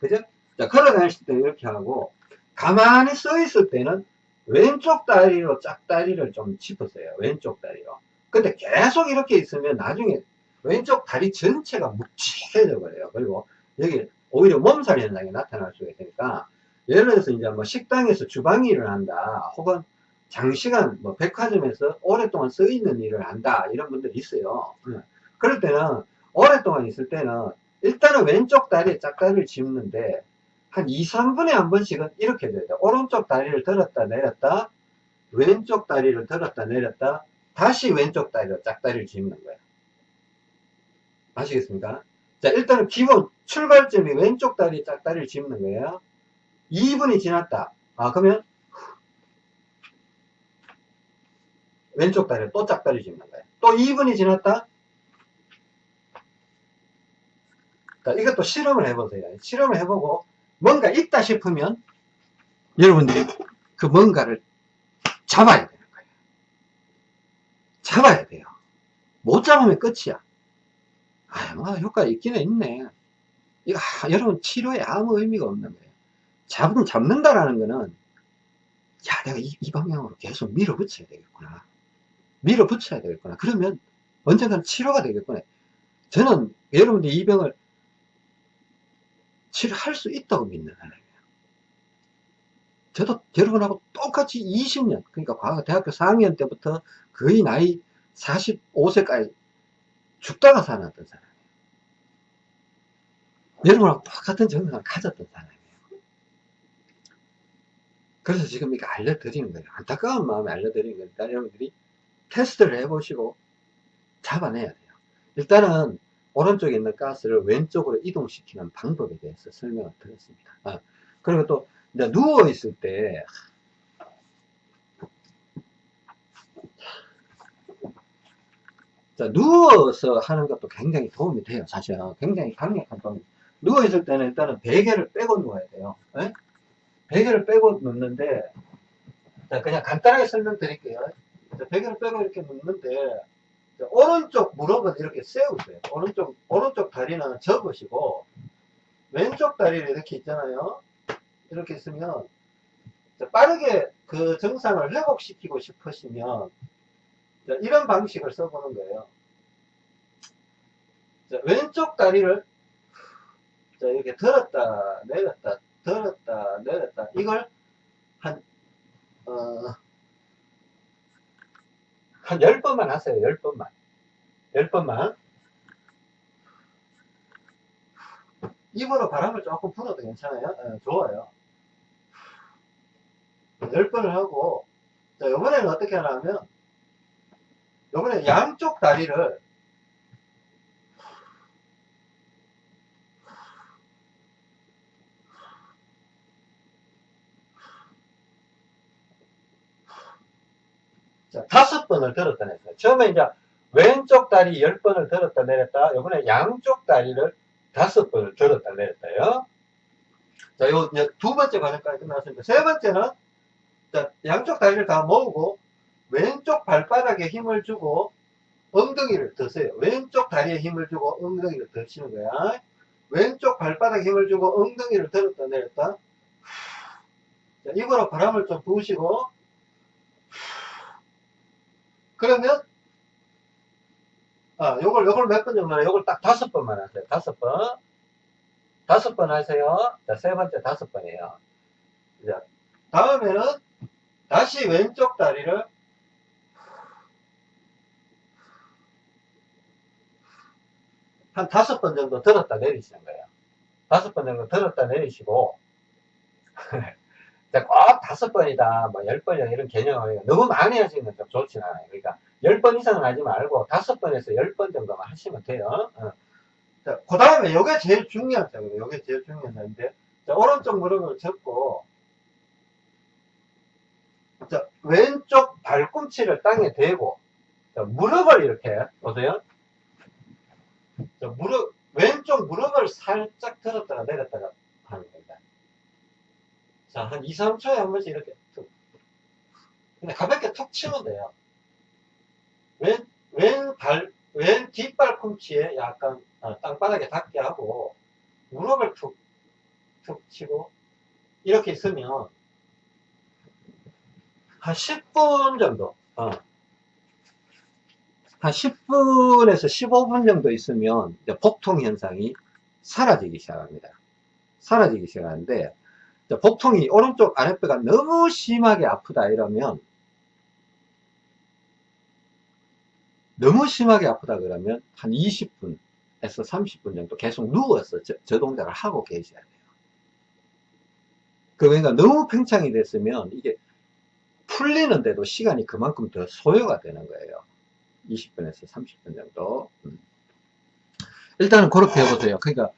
그죠? 자 걸어 다닐 때 이렇게 하고 가만히 서 있을 때는 왼쪽 다리로 짝다리를 좀 짚었어요. 왼쪽 다리로. 근데 계속 이렇게 있으면 나중에 왼쪽 다리 전체가 묵직해져 버려요. 그리고 여기 오히려 몸살 현상이 나타날 수가 있으니까 예를 들어서 이제 뭐 식당에서 주방 일을 한다 혹은 장시간 뭐 백화점에서 오랫동안 서 있는 일을 한다 이런 분들이 있어요. 그럴 때는 오랫동안 있을 때는 일단은 왼쪽 다리에 짝다리를 짚는데 한 2, 3분에 한 번씩은 이렇게 돼야 돼. 오른쪽 다리를 들었다 내렸다, 왼쪽 다리를 들었다 내렸다, 다시 왼쪽 다리로 짝다리를 짚는 거야. 아시겠습니까? 자, 일단은 기본 출발점이 왼쪽 다리 짝다리를 짚는 거예요. 2분이 지났다. 아, 그러면 왼쪽 다리를 또 짝다리 짚는 거예요. 또 2분이 지났다. 자, 이것도 실험을 해보세요. 실험을 해보고 뭔가 있다 싶으면 여러분들이 그 뭔가를 잡아야 되는 거예요. 잡아야 돼요. 못 잡으면 끝이야. 아, 뭐 효과 있기는 있네. 이거 아, 여러분 치료에 아무 의미가 없는 거예요. 잡은 잡는다라는 거는 야 내가 이, 이 방향으로 계속 밀어붙여야 되겠구나. 밀어붙여야 되겠구나. 그러면 언젠가는 치료가 되겠구나. 저는 여러분들 이 병을 치료할 수 있다고 믿는 사람이에요. 저도 여러분하고 똑같이 똑같이 20년, 그러니까 과거 대학교 4학년 때부터 거의 나이 45세까지 죽다가 살았던 사람이에요. 여러분하고 똑같은 정상을 가졌던 사람이에요. 그래서 지금 이거 알려드리는 거예요. 안타까운 마음에 알려드리는 거니까 여러분들이 테스트를 해보시고 잡아내야 돼요. 일단은 오른쪽에 있는 가스를 왼쪽으로 이동시키는 방법에 대해서 설명을 드렸습니다. 아, 그리고 또 누워 있을 때 자, 누워서 하는 것도 굉장히 도움이 돼요. 사실은 굉장히 강력한 도움이 누워 있을 때는 일단은 베개를 빼고 누워야 돼요. 네? 베개를 빼고 눕는데 자, 그냥 간단하게 설명드릴게요. 자, 베개를 빼고 이렇게 눕는데 자, 오른쪽 무릎은 이렇게 세우세요. 오른쪽 오른쪽 다리는 접으시고 왼쪽 다리를 이렇게 있잖아요. 이렇게 있으면 자, 빠르게 그 정상을 회복시키고 싶으시면 자, 이런 방식을 써보는 거예요. 자, 왼쪽 다리를 자, 이렇게 들었다 내렸다 들었다 내렸다 이걸 한 어, 한 10번만 하세요 10번만. 10번만. 입으로 바람을 조금 불어도 괜찮아요? 네, 좋아요. 10번을 하고 자 이번에는 어떻게 하냐면 이번에 양쪽 다리를 자, 다섯 번을 들었다 냈어요. 처음에 이제 왼쪽 다리 열 번을 들었다 내렸다. 이번에 양쪽 다리를 다섯 번을 들었다 내렸다요. 자, 요, 두 번째 과정까지 끝났습니다. 세 번째는, 자, 양쪽 다리를 다 모으고, 왼쪽 발바닥에 힘을 주고, 엉덩이를 드세요. 왼쪽 다리에 힘을 주고, 엉덩이를 드시는 거야. 왼쪽 발바닥에 힘을 주고, 엉덩이를 들었다 내렸다. 자, 입으로 바람을 좀 부으시고, 그러면 아 요걸 요걸 몇 번 정도 요걸 딱 다섯 번만 하세요. 다섯 번. 다섯 번 하세요. 자 세 번째 다섯 번이에요. 자 다음에는 다시 왼쪽 다리를 한 다섯 번 정도 들었다 내리시는 거예요. 다섯 번 정도 들었다 내리시고 꼭 다섯 번이다, 뭐 열 번이다 이런 개념을 너무 많이 하시는 건 좀 좋진 않아요. 그러니까 열 번 이상은 하지 말고 다섯 번에서 열 번 정도만 하시면 돼요. 어. 자, 그 다음에 요게 제일 중요한 점이에요. 요게 제일 중요한 점인데, 자, 오른쪽 무릎을 접고, 자, 왼쪽 발꿈치를 땅에 대고, 자, 무릎을 이렇게, 보세요. 자, 무릎, 왼쪽 무릎을 살짝 들었다가 내렸다가 하는 겁니다. 자, 한 2, 3초에 한 번씩 이렇게 툭. 근데 가볍게 툭 치면 돼요. 왼, 왼 발, 왼 뒷발 꿈치에 약간 아, 땅바닥에 닿게 하고, 무릎을 툭, 툭 치고, 이렇게 있으면, 한 10분 정도, 어. 한 10분에서 15분 정도 있으면, 복통 현상이 사라지기 시작합니다. 사라지기 시작하는데, 복통이 오른쪽 아랫배가 너무 심하게 아프다 이러면 너무 심하게 아프다 그러면 한 20분에서 30분 정도 계속 누워서 저, 저 동작을 하고 계셔야 돼요. 그러니까 너무 팽창이 됐으면 이게 풀리는데도 시간이 그만큼 더 소요가 되는 거예요. 20분에서 30분 정도. 음. 일단은 그렇게 해보세요. 그러니까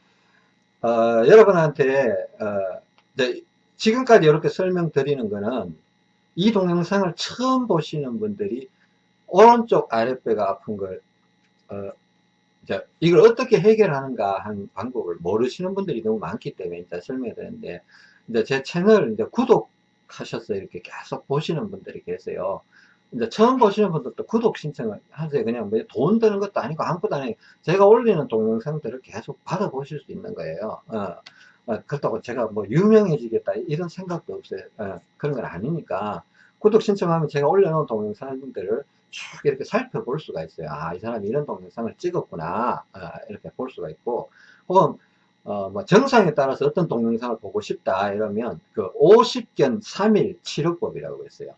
어, 여러분한테 어, 네, 지금까지 이렇게 설명드리는 거는 이 동영상을 처음 보시는 분들이 오른쪽 아랫배가 아픈 걸 어, 이제 이걸 어떻게 해결하는가 하는 방법을 모르시는 분들이 너무 많기 때문에 이제 설명해 드렸는데 이제 제 채널 이제 구독하셔서 이렇게 계속 보시는 분들이 계세요. 이제 처음 보시는 분들도 구독 신청을 하세요. 그냥 뭐 돈 드는 것도 아니고 아무것도 아니고 제가 올리는 동영상들을 계속 받아보실 수 있는 거예요. 어. 어, 그렇다고 제가 뭐 유명해지겠다 이런 생각도 없어요. 어, 그런 건 아니니까 구독 신청하면 제가 올려놓은 동영상들을 쭉 이렇게 살펴볼 수가 있어요. 아, 이 사람이 이런 동영상을 찍었구나. 어, 이렇게 볼 수가 있고, 혹은 어, 뭐 정상에 따라서 어떤 동영상을 보고 싶다 이러면 그 50견 3일 치료법이라고 했어요.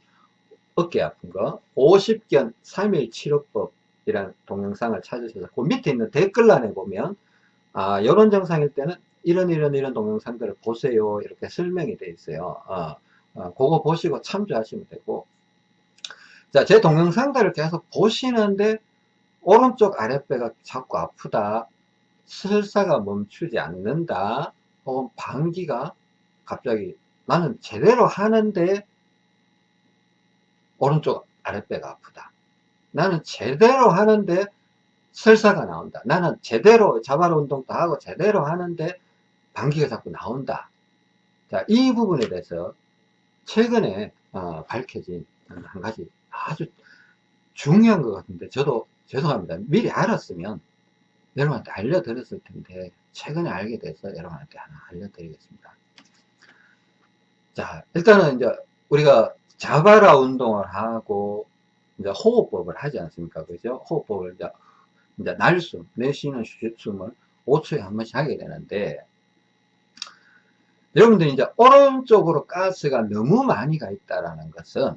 어깨 아픈 거 50견 3일 치료법이라는 동영상을 찾으셔서 그 밑에 있는 댓글란에 보면 아 이런 증상일 때는 이런 이런 이런 동영상들을 보세요. 이렇게 설명이 되어 있어요. 어, 어, 그거 보시고 참조하시면 되고. 자제 동영상들을 계속 보시는데 오른쪽 아랫배가 자꾸 아프다 설사가 멈추지 않는다 혹은 방귀가 갑자기 나는 제대로 하는데 오른쪽 아랫배가 아프다. 나는 제대로 하는데 설사가 나온다. 나는 제대로 자발 운동도 하고 제대로 하는데 방귀가 자꾸 나온다 자, 이 부분에 대해서 최근에 어, 밝혀진 한 가지 아주 중요한 것 같은데 저도 죄송합니다 미리 알았으면 여러분한테 알려드렸을 텐데 최근에 알게 돼서 여러분한테 하나 알려드리겠습니다. 자 일단은 이제 우리가 자바라 운동을 하고 이제 호흡법을 하지 않습니까? 그죠? 호흡법을 이제, 이제 날숨, 내쉬는 숨을 5초에 한 번씩 하게 되는데 여러분들이 이제 오른쪽으로 가스가 너무 많이 가 있다라는 것은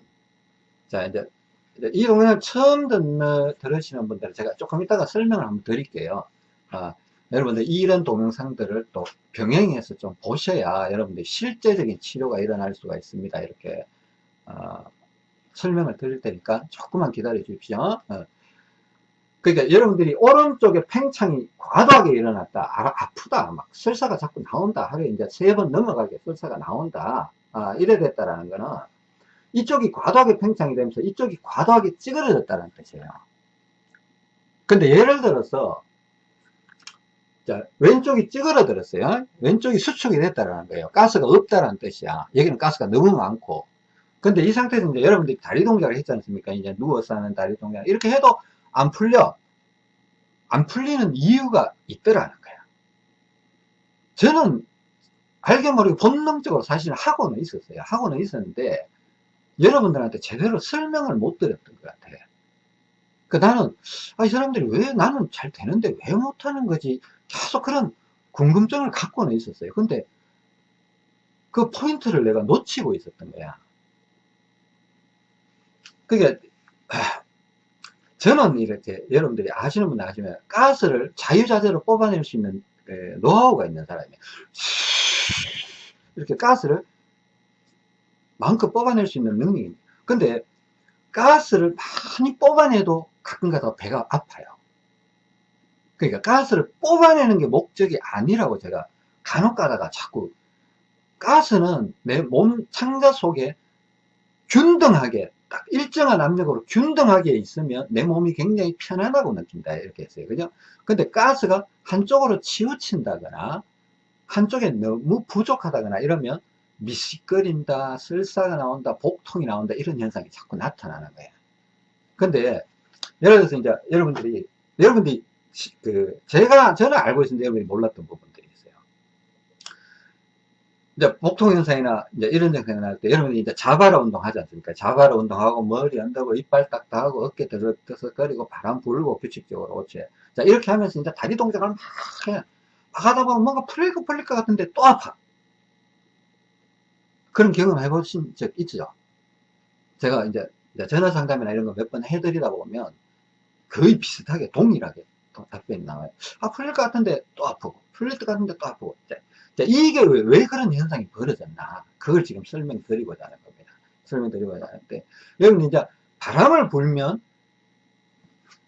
자 이제 이 동영상 처음 듣는, 들으시는 분들은 제가 조금 이따가 설명을 한번 드릴게요. 아, 여러분들 이런 동영상들을 또 병행해서 좀 보셔야 여러분들 실제적인 치료가 일어날 수가 있습니다. 이렇게 어, 설명을 드릴 테니까 조금만 기다려 주십시오. 어. 그러니까 여러분들이 오른쪽에 팽창이 과도하게 일어났다. 아, 프다막 설사가 자꾸 나온다. 하루에 이제 세 번 넘어가게 설사가 나온다. 아, 이래 됐다라는 거는 이쪽이 과도하게 팽창이 되면서 이쪽이 과도하게 찌그러졌다는 뜻이에요. 근데 예를 들어서 자, 왼쪽이 찌그러들었어요. 왼쪽이 수축이 됐다는 거예요. 가스가 없다는 뜻이야. 여기는 가스가 너무 많고. 근데 이 상태에서 이제 여러분들이 다리 동작을 했지 않습니까? 이제 누워서 하는 다리 동작. 이렇게 해도 안 풀려. 안 풀리는 이유가 있더라는 거야. 저는 알게 모르게 본능적으로 사실 하고는 있었어요. 하고는 있었는데, 여러분들한테 제대로 설명을 못 드렸던 것 같아요. 그 나는 아, 이 사람들이 왜 나는 잘 되는데 왜 못하는 거지 계속 그런 궁금증을 갖고는 있었어요 근데 그 포인트를 내가 놓치고 있었던 거야 그게 저는 이렇게 여러분들이 아시는 분들 아시면 가스를 자유자재로 뽑아낼 수 있는 노하우가 있는 사람이에요 이렇게 가스를 마음껏 뽑아낼 수 있는 능력입니다. 근데 가스를 많이 뽑아내도 가끔가다 배가 아파요. 그러니까 가스를 뽑아내는 게 목적이 아니라고 제가 간혹 가다가 자꾸 가스는 내몸 창자 속에 균등하게 딱 일정한 압력으로 균등하게 있으면 내 몸이 굉장히 편안하고 느낀다. 이렇게 했어요. 그죠? 근데 가스가 한쪽으로 치우친다거나 한쪽에 너무 부족하다거나 이러면 미식거린다, 설사가 나온다, 복통이 나온다 이런 현상이 자꾸 나타나는 거예요. 근데 예를 들어서 이제 여러분들이 여러분들이 그 제가 저는 알고 있는데 여러분이 몰랐던 부분들 이제 복통 현상이나 이제 이런 현상이 나올 때 여러분이 이제 자바라 운동 하지 않습니까? 자바라 운동하고 머리 언다고 이빨 딱딱하고 어깨 드석드석거리고 바람 불고 규칙적으로 오체. 자 이렇게 하면서 이제 다리 동작을 막 해. 막 하다 보면 뭔가 것 풀릴 것 같은데 또 아파. 그런 경험 해보신 적 있죠? 제가 이제 전화 상담이나 이런 거 몇 번 해드리다 보면 거의 비슷하게 동일하게 답변이 나와요. 아 풀릴 것 같은데 또 아프고 풀릴 것 같은데 또 아프고 자, 이게 왜, 왜, 그런 현상이 벌어졌나 그걸 지금 설명드리고자 하는 겁니다. 설명드리고자 하는데 여러분 이제 바람을 불면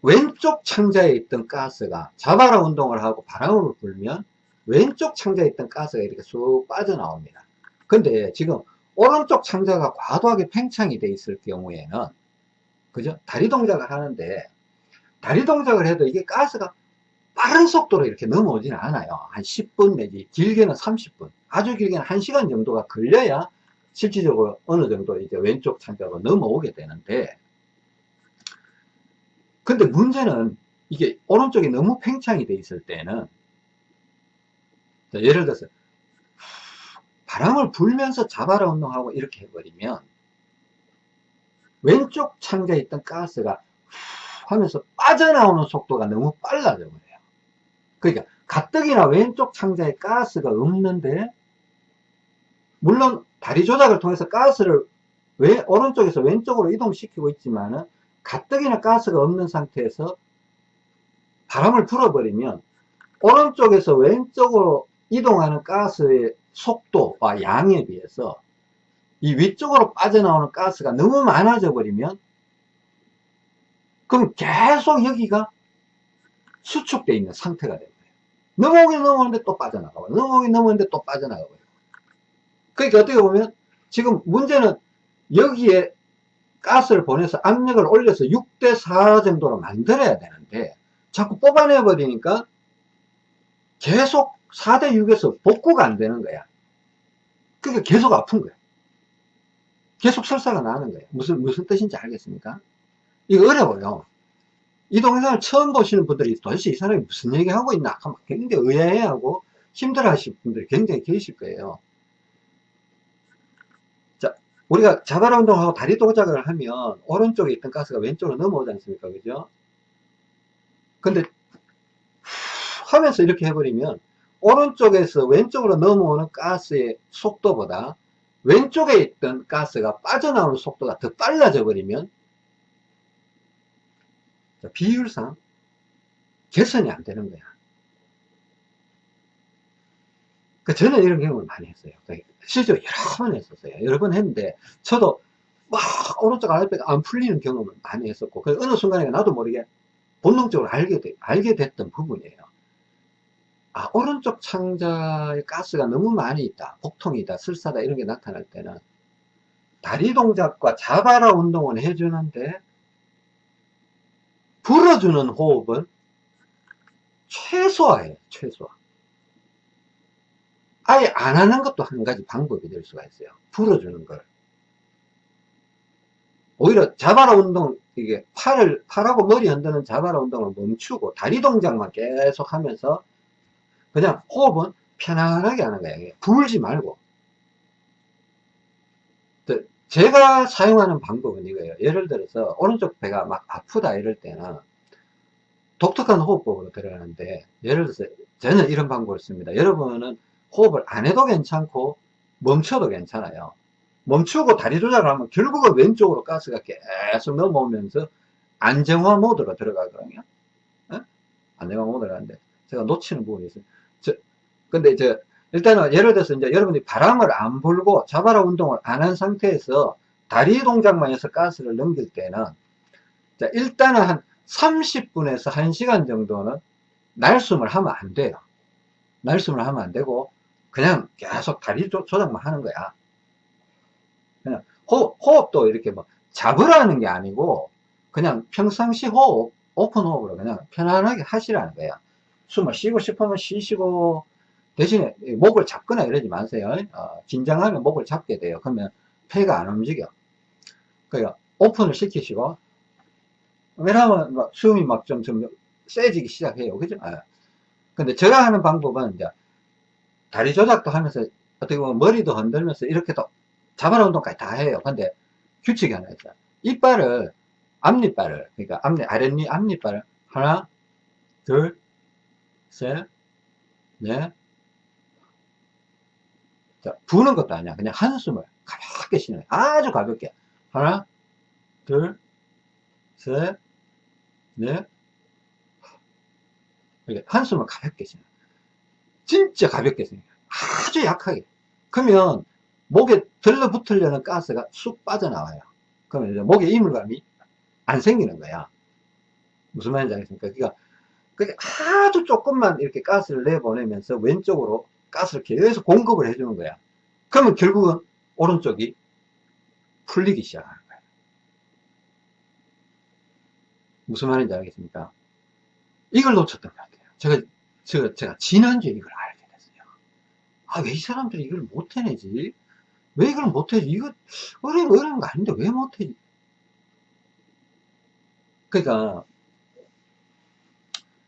왼쪽 창자에 있던 가스가 자바라 운동을 하고 바람을 불면 왼쪽 창자에 있던 가스가 이렇게 쑥 빠져나옵니다. 근데 지금 오른쪽 창자가 과도하게 팽창이 돼 있을 경우에는 그죠? 다리 동작을 하는데 다리 동작을 해도 이게 가스가 빠른 속도로 이렇게 넘어오지는 않아요. 한 10분 내지 길게는 30분 아주 길게는 1시간 정도가 걸려야 실질적으로 어느 정도 이제 왼쪽 창자로 넘어오게 되는데 근데 문제는 이게 오른쪽이 너무 팽창이 돼 있을 때는 예를 들어서 바람을 불면서 자바라 운동하고 이렇게 해버리면 왼쪽 창자에 있던 가스가 하면서 빠져나오는 속도가 너무 빨라져 버려요. 그러니까 가뜩이나 왼쪽 창자에 가스가 없는데 물론 다리 조작을 통해서 가스를 왜 오른쪽에서 왼쪽으로 이동시키고 있지만은 가뜩이나 가스가 없는 상태에서 바람을 불어버리면 오른쪽에서 왼쪽으로 이동하는 가스의 속도와 양에 비해서 이 위쪽으로 빠져나오는 가스가 너무 많아져 버리면 그럼 계속 여기가 수축되어 있는 상태가 됩니다. 넘어오긴 넘어오는데 또 빠져나가고 넘어오긴 넘어오는데 또 빠져나가고. 그러니까 어떻게 보면 지금 문제는 여기에 가스를 보내서 압력을 올려서 6대4 정도로 만들어야 되는데 자꾸 뽑아내 버리니까 계속 4대6에서 복구가 안 되는 거야. 그러니까 계속 아픈 거야. 계속 설사가 나는 거예요 무슨 무슨 뜻인지 알겠습니까? 이거 어려워요 이 동영상을 처음 보시는 분들이 도대체 이 사람이 무슨 얘기하고 있나 굉장히 의아해하고 힘들어 하실 분들이 굉장히 계실 거예요 우리가 자발 운동하고 다리 동작을 하면 오른쪽에 있던 가스가 왼쪽으로 넘어오지 않습니까? 그죠? 근데 하면서 이렇게 해버리면 오른쪽에서 왼쪽으로 넘어오는 가스의 속도보다 왼쪽에 있던 가스가 빠져나오는 속도가 더 빨라져 버리면 비율상 개선이 안 되는 거야. 그 저는 이런 경험을 많이 했어요. 실제로 여러 번 했었어요. 여러 번 했는데 저도 막 오른쪽 아랫배가 안 풀리는 경험을 많이 했었고 그 어느 순간에 나도 모르게 본능적으로 알게, 되, 알게 됐던 부분이에요. 아 오른쪽 창자에 가스가 너무 많이 있다. 복통이 있다. 슬사다. 이런 게 나타날 때는 다리 동작과 자바라 운동을 해주는데 불어주는 호흡은 최소화예요. 최소화. 아예 안 하는 것도 한 가지 방법이 될 수가 있어요. 풀어주는 걸. 오히려 자바라 운동, 이게 팔을, 팔하고 머리 흔드는 자바라 운동을 멈추고 다리 동작만 계속 하면서 그냥 호흡은 편안하게 하는 거예요. 불지 말고. 제가 사용하는 방법은 이거예요. 예를 들어서 오른쪽 배가 막 아프다 이럴 때는 독특한 호흡법으로 들어가는데 예를 들어서 저는 이런 방법을 씁니다. 여러분은 호흡을 안 해도 괜찮고 멈춰도 괜찮아요. 멈추고 다리 조작을 하면 결국은 왼쪽으로 가스가 계속 넘어오면서 안정화 모드로 들어가거든요. 네? 안정화 모드로 가는데 제가 놓치는 부분이 있어요. 저, 근데 저 일단은 예를 들어서 이제 여러분이 바람을 안 불고 자바라 운동을 안 한 상태에서 다리 동작만 해서 가스를 넘길 때는 자, 일단은 한 30분에서 1시간 정도는 날숨을 하면 안 돼요. 날숨을 하면 안 되고 그냥 계속 다리 조작만 하는 거야. 그냥 호흡, 호흡도 이렇게 뭐 잡으라는 게 아니고 그냥 평상시 호흡, 오픈 호흡으로 그냥 편안하게 하시라는 거야. 숨을 쉬고 싶으면 쉬시고 대신에 목을 잡거나 이러지 마세요. 어, 긴장하면 목을 잡게 돼요. 그러면 폐가 안 움직여. 그러니까 오픈을 시키시고 왜냐하면 막 숨이 막 좀 좀 세지기 시작해요. 그죠? 아. 근데 제가 하는 방법은 이제 다리 조작도 하면서 어떻게 보면 머리도 흔들면서 이렇게 또 자발 운동까지 다 해요. 근데 규칙이 하나 있어요. 이빨을 앞니빨을 그러니까 앞니 아랫니 앞니빨을 하나 둘 셋 넷 자, 부는 것도 아니야. 그냥 한숨을 가볍게 쉬는 거야. 아주 가볍게. 하나, 둘, 셋, 넷. 이렇게 한숨을 가볍게 쉬는 거야. 진짜 가볍게 생겨요. 아주 약하게. 그러면 목에 들러붙으려는 가스가 쑥 빠져나와요. 그러면 이제 목에 이물감이 안 생기는 거야. 무슨 말인지 알겠습니까? 그러니까 아주 조금만 이렇게 가스를 내보내면서 왼쪽으로 가스를 계속 공급을 해주는 거야. 그러면 결국은 오른쪽이 풀리기 시작하는 거야. 무슨 말인지 알겠습니까? 이걸 놓쳤던 것 같아요. 제가 제가, 제가 지난주에 이걸 알게 됐어요. 아, 왜 이 사람들이 이걸 못 해내지? 왜 이걸 못 해지? 이거 어려운, 어려운 거 아닌데 왜 못 해지? 그러니까,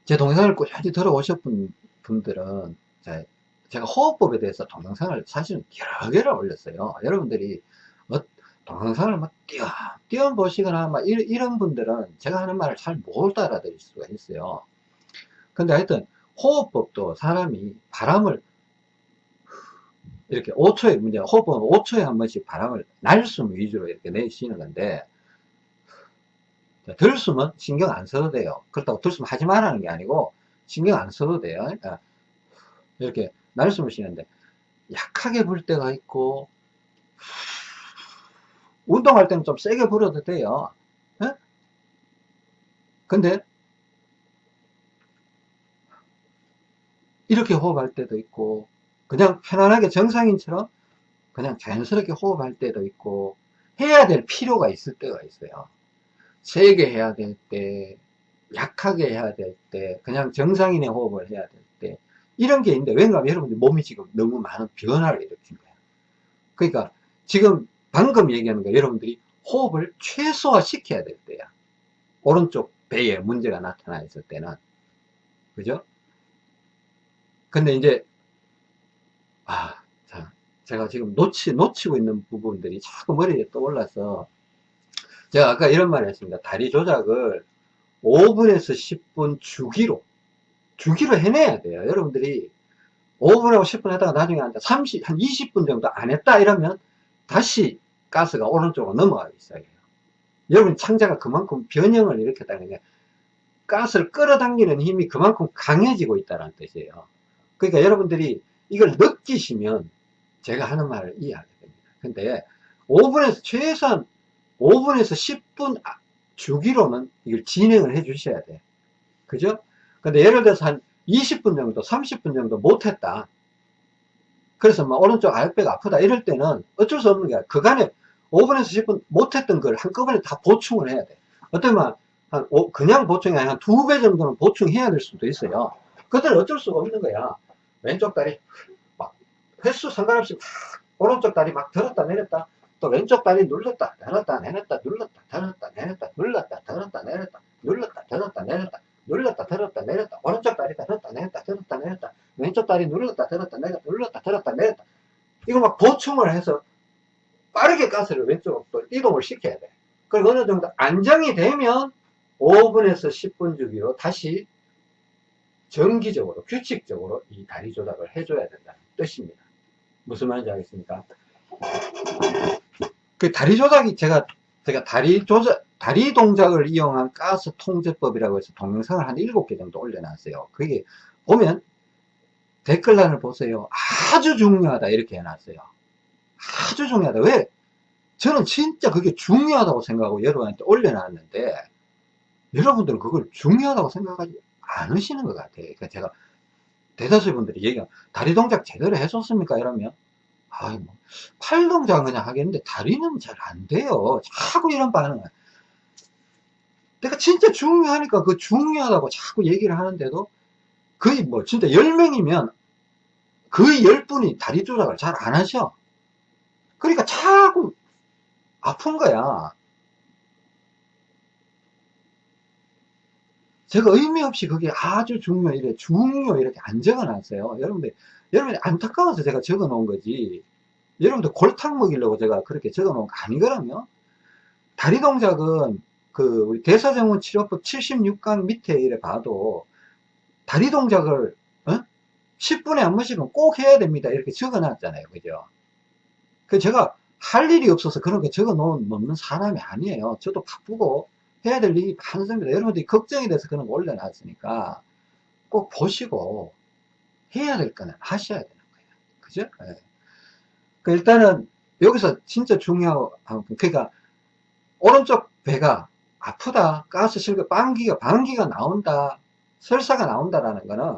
제 동영상을 꾸준히 들어오셨던 분들은, 제가 호흡법에 대해서 동영상을 사실은 여러 개를 올렸어요. 여러분들이 뭐 동영상을 막 띄어, 띄어 보시거나 막 이런 분들은 제가 하는 말을 잘못 알아들을 수가 있어요. 근데 하여튼 호흡법도 사람이 바람을 이렇게 5초에, 문제, 호흡은 5초에 한 번씩 바람을 날숨 위주로 이렇게 내쉬는 건데, 들숨은 신경 안 써도 돼요. 그렇다고 들숨 하지 말라는 게 아니고, 신경 안 써도 돼요. 그러니까 이렇게 날숨을 쉬는데, 약하게 불 때가 있고, 운동할 때는 좀 세게 불어도 돼요. 에? 근데, 이렇게 호흡할 때도 있고, 그냥 편안하게 정상인처럼 그냥 자연스럽게 호흡할 때도 있고, 해야 될 필요가 있을 때가 있어요. 세게 해야 될 때, 약하게 해야 될 때, 그냥 정상인의 호흡을 해야 될 때, 이런 게 있는데, 왜냐하면 여러분들 몸이 지금 너무 많은 변화를 일으킨 거예요. 그러니까, 지금 방금 얘기하는 거 여러분들이 호흡을 최소화 시켜야 될 때야. 오른쪽 배에 문제가 나타나 있을 때는. 그죠? 근데 이제, 아, 자, 제가 지금 놓치, 놓치고 있는 부분들이 자꾸 머리에 떠올라서, 제가 아까 이런 말을 했습니다. 다리 조작을 5분에서 10분 주기로, 주기로 해내야 돼요. 여러분들이 5분하고 10분 하다가 나중에 한 30, 한 20분 정도 안 했다 이러면 다시 가스가 오른쪽으로 넘어가기 시작해요. 여러분 창자가 그만큼 변형을 일으켰다는 게 가스를 끌어당기는 힘이 그만큼 강해지고 있다는 뜻이에요. 그러니까 여러분들이 이걸 느끼시면 제가 하는 말을 이해하게 됩니다. 근데 5분에서 최소한 5분에서 10분 주기로는 이걸 진행을 해 주셔야 돼. 그죠? 근데 예를 들어서 한 20분 정도, 30분 정도 못했다. 그래서 막 오른쪽 아랫배가 아프다 이럴 때는 어쩔 수 없는 게 그간에 5분에서 10분 못했던 걸 한꺼번에 다 보충을 해야 돼. 어쩌면 한 오, 그냥 보충이 아니라 두 배 정도는 보충해야 될 수도 있어요. 그때는 어쩔 수가 없는 거야. 왼쪽 다리 막 횟수 상관없이 막 오른쪽 다리 막 들었다 내렸다 또 왼쪽 다리 눌렀다 들었다 내렸다 눌렀다 들었다 내렸다 눌렀다 들었다 내렸다 눌렀다 들었다 내렸다 눌렀다 들었다 내렸다. 오른쪽 다리 들었다 내렸다 들었다 내렸다. 왼쪽 다리 눌렀다 들었다 내렸다 눌렀다 들었다 내렸다. 이거 막 보충을 해서 빠르게 가스를 왼쪽으로 또 이동을 시켜야 돼. 그리고 어느 정도 안정이 되면 5분에서 10분 주기로 다시 정기적으로 규칙적으로 이 다리 조작을 해줘야 된다는 뜻입니다. 무슨 말인지 알겠습니까? 그 다리 조작이 제가 제가 다리 조작 다리 동작을 이용한 가스 통제법이라고 해서 동영상을 한 7개 정도 올려놨어요. 그게 보면 댓글란을 보세요. 아주 중요하다 이렇게 해놨어요. 아주 중요하다. 왜? 저는 진짜 그게 중요하다고 생각하고 여러분한테 올려놨는데 여러분들은 그걸 중요하다고 생각하지 않으시는 것 같아요. 그러니까 제가 대다수 분들이 얘기하 다리 동작 제대로 해줬습니까? 이러면 아이 뭐, 팔 동작은 그냥 하겠는데 다리는 잘 안 돼요. 자꾸 이런 반응을. 내가 진짜 중요하니까 그 중요하다고 자꾸 얘기를 하는데도 거의 뭐 진짜 10명이면 거의 10분이 다리 조작을 잘 안 하셔. 그러니까 자꾸 아픈 거야. 제가 의미 없이 그게 아주 중요, 이래, 중요, 이렇게 안 적어 놨어요. 여러분들, 여러분이 안타까워서 제가 적어 놓은 거지. 여러분들 골탕 먹이려고 제가 그렇게 적어 놓은 거 아니거든요. 다리 동작은 그 우리 대사정원 치료법 76강 밑에 이래 봐도 다리 동작을 어? 10분에 한 번씩은 꼭 해야 됩니다. 이렇게 적어 놨잖아요. 그죠? 그 제가 할 일이 없어서 그런 거 적어 놓는 사람이 아니에요. 저도 바쁘고 해야 될 일이 많습니다. 여러분들이 걱정이 돼서 그런 거 올려놨으니까 꼭 보시고 해야 될 거는 하셔야 되는 거예요. 그죠? 네. 그 일단은 여기서 진짜 중요한 그러니까 오른쪽 배가 아프다 가스 실고 방기가 방기가 나온다 설사가 나온다라는 거는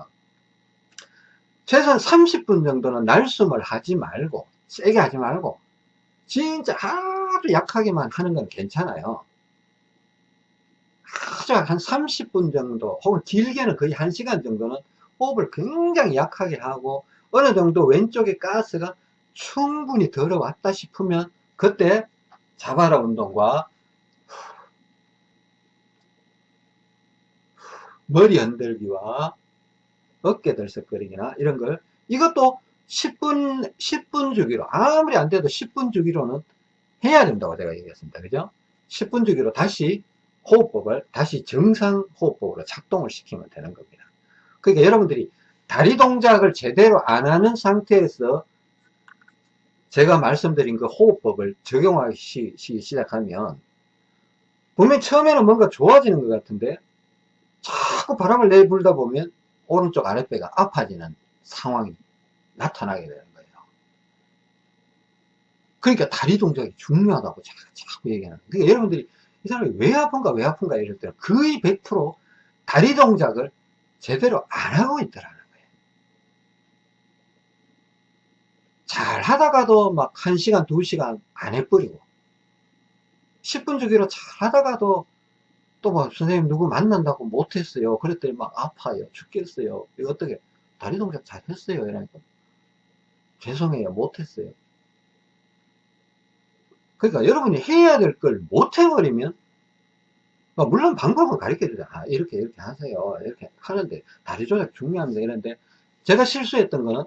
최소한 30분 정도는 날숨을 하지 말고 세게 하지 말고 진짜 아주 약하게만 하는 건 괜찮아요 아주 한 30분 정도 혹은 길게는 거의 1시간 정도는 호흡을 굉장히 약하게 하고 어느 정도 왼쪽에 가스가 충분히 들어왔다 싶으면 그때 자바라 운동과 머리 흔들기와 어깨 들썩거리기나 이런 걸 이것도 10분 10분 주기로 아무리 안 돼도 10분 주기로는 해야 된다고 제가 얘기했습니다. 그죠? 10분 주기로 다시 호흡법을 다시 정상 호흡법으로 작동을 시키면 되는 겁니다 그러니까 여러분들이 다리 동작을 제대로 안 하는 상태에서 제가 말씀드린 그 호흡법을 적용하기 시, 시작하면 분명 처음에는 뭔가 좋아지는 것 같은데 자꾸 바람을 내불다 보면 오른쪽 아랫배가 아파지는 상황이 나타나게 되는 거예요. 그러니까 다리 동작이 중요하다고 제가 자꾸 얘기하는 거예요. 그러니까 여러분들이 이 사람이 왜 아픈가 왜 아픈가 이럴 때는 거의 100% 다리 동작을 제대로 안 하고 있더라는 거예요. 잘 하다가도 막 1시간, 2시간 안 해버리고 10분 주기로 잘 하다가도 또 뭐 선생님 누구 만난다고 못했어요. 그랬더니 막 아파요. 죽겠어요. 이거 어떻게 다리 동작 잘 했어요. 이러니까 죄송해요. 못했어요. 그러니까 여러분이 해야 될 걸 못해버리면 어, 물론 방법은 가르쳐주죠. 아, 이렇게 이렇게 하세요. 이렇게 하는데 다리 조작 중요합니다. 이런데 제가 실수했던 거는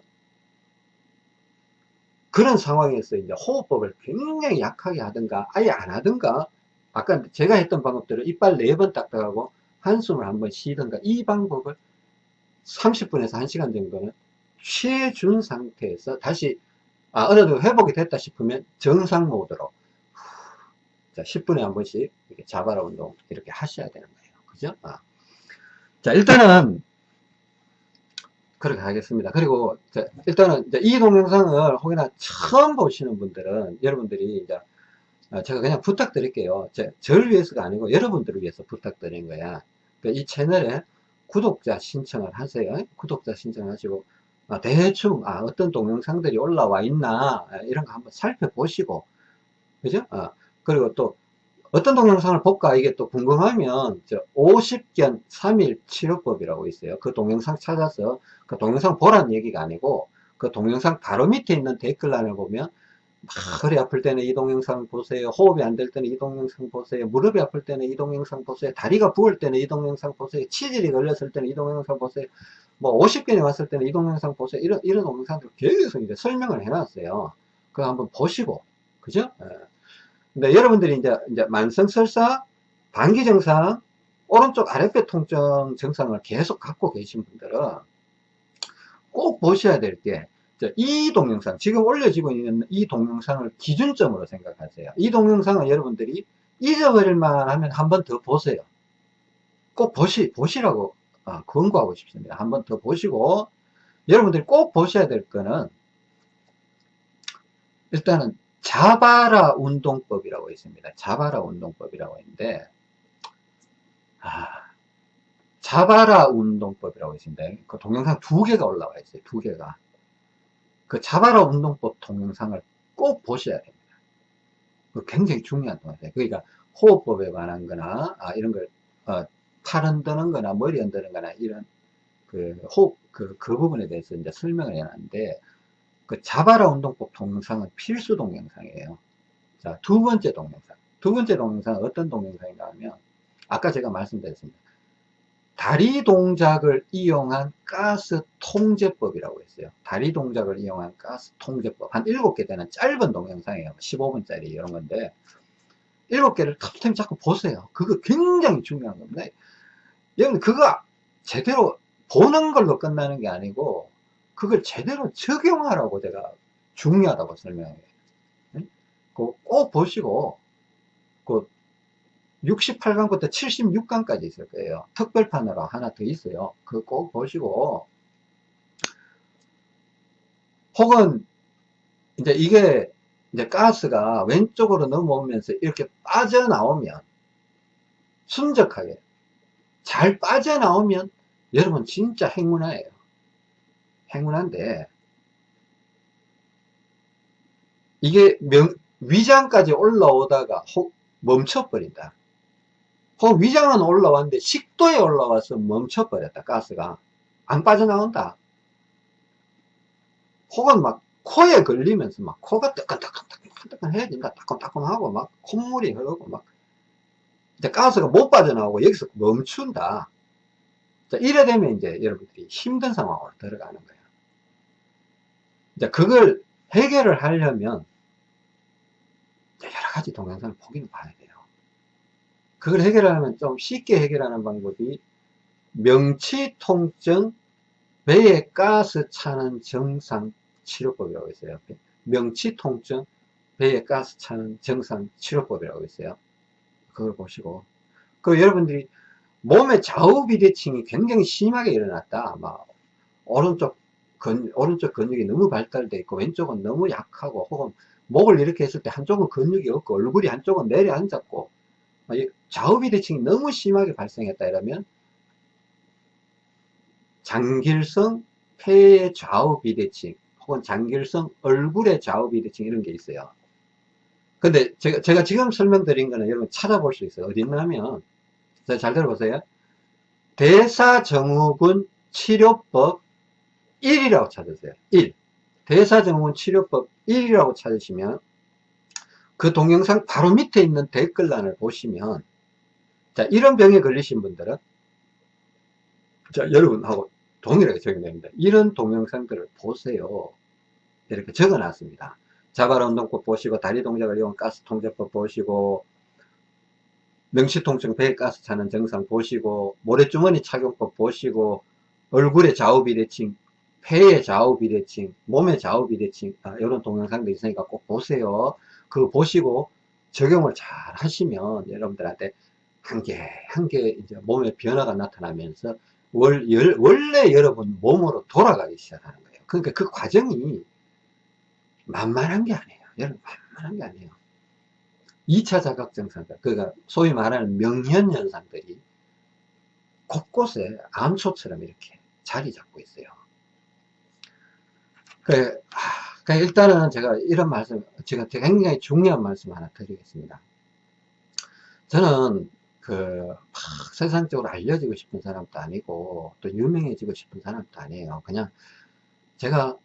그런 상황에서 이제 호흡법을 굉장히 약하게 하든가 아예 안 하든가 아까 제가 했던 방법대로 이빨 네 번 딱딱하고 한숨을 한번 쉬든가 이 방법을 30분에서 1시간 정도는 취해준 상태에서 다시 아, 어느 정도 회복이 됐다 싶으면 정상 모드로 자, 10분에 한 번씩 이렇게 자바라 운동 이렇게 하셔야 되는 거예요. 그죠? 아. 자, 일단은 그렇게 하겠습니다. 그리고 자, 일단은 이 동영상을 혹여나 처음 보시는 분들은 여러분들이 이제 아, 제가 그냥 부탁드릴게요. 제, 저를 위해서가 아니고 여러분들을 위해서 부탁드린 거야. 그러니까 이 채널에 구독자 신청을 하세요. 구독자 신청하시고 아, 대충 아, 어떤 동영상들이 올라와 있나 아, 이런 거 한번 살펴보시고 그죠? 아, 그리고 또 어떤 동영상을 볼까? 이게 또 궁금하면 50견 3일 치료법이라고 있어요. 그 동영상 찾아서 그 동영상 보라는 얘기가 아니고 그 동영상 바로 밑에 있는 댓글란을 보면 허리 아플 때는 이 동영상 보세요. 호흡이 안 될 때는 이 동영상 보세요. 무릎이 아플 때는 이 동영상 보세요. 다리가 부을 때는 이 동영상 보세요. 치질이 걸렸을 때는 이 동영상 보세요. 뭐 50견이 왔을 때는 이 동영상 보세요. 이런 이런 동영상들 계속 이제 설명을 해놨어요. 그거 한번 보시고 그죠? 예. 근데 여러분들이 이제, 이제 만성설사, 방기증상, 오른쪽 아랫배 통증 증상을 계속 갖고 계신 분들은 꼭 보셔야 될 게, 이 동영상, 지금 올려지고 있는 이 동영상을 기준점으로 생각하세요. 이 동영상은 여러분들이 잊어버릴만 하면 한 번 더 보세요. 꼭 보시, 보시라고 아, 권고하고 싶습니다. 한 번 더 보시고, 여러분들이 꼭 보셔야 될 거는, 일단은 자바라 운동법이라고 있습니다. 자바라 운동법이라고 있는데, 아, 자바라 운동법이라고 있습니다. 그 동영상 두 개가 올라와 있어요. 두 개가. 그 자바라 운동법 동영상을 꼭 보셔야 됩니다. 그 굉장히 중요한 동영상이에요. 그러니까 호흡법에 관한 거나, 아, 이런 걸, 어, 팔 흔드는 거나 머리 흔드는 거나 이런 그 호흡, 그, 그 부분에 대해서 이제 설명을 해놨는데, 그 자바라 운동법 동영상은 필수 동영상이에요. 자, 두 번째 동영상. 두 번째 동영상은 어떤 동영상인가 하면, 아까 제가 말씀드렸습니다. 다리 동작을 이용한 가스 통제법이라고 했어요. 다리 동작을 이용한 가스 통제법. 한 7개 되는 짧은 동영상이에요. 15분짜리 이런 건데, 7개를 탑템 자꾸 보세요. 그거 굉장히 중요한 겁니다. 여러분, 그거 제대로 보는 걸로 끝나는 게 아니고, 그걸 제대로 적용하라고 제가 중요하다고 설명해요. 꼭 보시고, 그 68강부터 76강까지 있을 거예요. 특별판으로 하나 더 있어요. 그거 꼭 보시고, 혹은, 이제 이게, 이제 가스가 왼쪽으로 넘어오면서 이렇게 빠져나오면, 순적하게, 잘 빠져나오면, 여러분 진짜 행운아예요. 행운한데 이게 명, 위장까지 올라오다가 혹 멈춰버린다. 혹 위장은 올라왔는데 식도에 올라와서 멈춰버렸다. 가스가 안 빠져나온다. 혹은 막 코에 걸리면서 막 코가 뜨끈뜨끈뜨끈뜨끈 해야 된다. 따끔따끔하고 막 콧물이 흐르고 막 이제 가스가 못 빠져나오고 여기서 멈춘다. 자, 이래 되면 이제 여러분들이 힘든 상황으로 들어가는 거예요. 이제 그걸 해결을 하려면 여러 가지 동영상을 보기는 봐야 돼요. 그걸 해결하려면 좀 쉽게 해결하는 방법이 명치 통증 배에 가스 차는 정상 치료법이라고 있어요. 명치 통증, 배에 가스 차는 정상 치료법이라고 있어요. 그걸 보시고. 그 여러분들이 몸의 좌우 비대칭이 굉장히 심하게 일어났다. 막 오른쪽 근, 오른쪽 근육이 너무 발달돼 있고 왼쪽은 너무 약하고 혹은 목을 이렇게 했을 때 한쪽은 근육이 없고 얼굴이 한쪽은 내려앉았고 좌우 비대칭이 너무 심하게 발생했다 이러면 장길성 폐의 좌우 비대칭 혹은 장길성 얼굴의 좌우 비대칭 이런 게 있어요. 근데 제가, 제가 지금 설명드린 거는 여러분 찾아볼 수 있어요. 어디 있냐면 잘 들어보세요. 대사증후군 치료법 1이라고 찾으세요. 1. 대사증후군 치료법 1이라고 찾으시면 그 동영상 바로 밑에 있는 댓글란을 보시면 자 이런 병에 걸리신 분들은 자 여러분하고 동일하게 적용됩니다. 이런 동영상들을 보세요. 이렇게 적어 놨습니다. 자발 운동법 보시고 다리 동작을 이용 가스 통제법 보시고 명시통증 배에 가스 차는 증상 보시고 모래주머니 착용법 보시고 얼굴의 좌우 비대칭 폐의 좌우 비대칭 몸의 좌우 비대칭 아, 이런 동영상도 있으니까 꼭 보세요. 그거 보시고 적용을 잘 하시면 여러분들한테 한 개 한 개 이제 몸에 변화가 나타나면서 월, 열, 원래 여러분 몸으로 돌아가기 시작하는 거예요. 그러니까 그 과정이 만만한 게 아니에요. 여러분 만만한 게 아니에요. 2차 자각증상들, 그러니까 소위 말하는 명현현상들이 곳곳에 암초처럼 이렇게 자리 잡고 있어요. 그, 그 일단은 제가 이런 말씀, 제가 굉장히 중요한 말씀 하나 드리겠습니다. 저는 그, 막 세상적으로 알려지고 싶은 사람도 아니고, 또 유명해지고 싶은 사람도 아니에요. 그냥 제가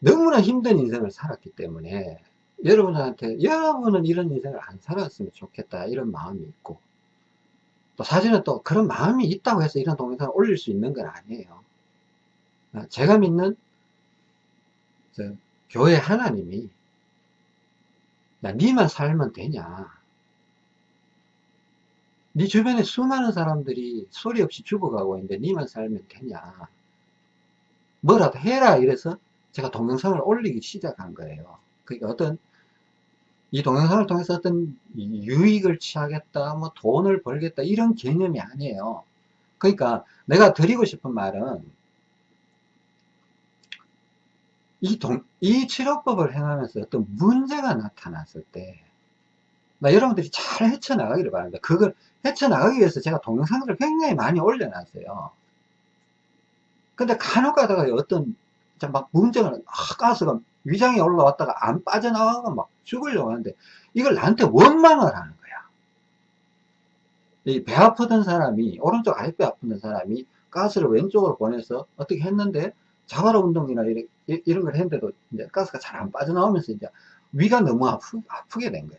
너무나 힘든 인생을 살았기 때문에 여러분한테 여러분은 이런 인생을 안 살았으면 좋겠다 이런 마음이 있고 또 사실은 또 그런 마음이 있다고 해서 이런 동영상을 올릴 수 있는 건 아니에요 아, 제가 믿는 교회 하나님이 야 니만 살면 되냐? 네 주변에 수많은 사람들이 소리 없이 죽어가고 있는데 니만 살면 되냐? 뭐라도 해라 이래서 제가 동영상을 올리기 시작한 거예요. 그러니까 어떤 이 동영상을 통해서 어떤 유익을 취하겠다, 뭐 돈을 벌겠다 이런 개념이 아니에요. 그러니까 내가 드리고 싶은 말은 이, 동, 이 치료법을 행하면서 어떤 문제가 나타났을 때, 나 여러분들이 잘 헤쳐나가기를 바랍니다. 그걸 헤쳐나가기 위해서 제가 동영상들을 굉장히 많이 올려놨어요. 근데 간혹 가다가 어떤 막 문제가, 아, 가스가 위장이 올라왔다가 안 빠져나가고 막 죽으려고 하는데 이걸 나한테 원망을 하는 거야. 이 배 아프던 사람이 오른쪽 아랫배 아프던 사람이 가스를 왼쪽으로 보내서 어떻게 했는데 자발 운동이나 이런, 이 런 걸 했는데도 이제 가스가 잘 안 빠져나오면서 이제 위가 너무 아프, 아프게 된 거야.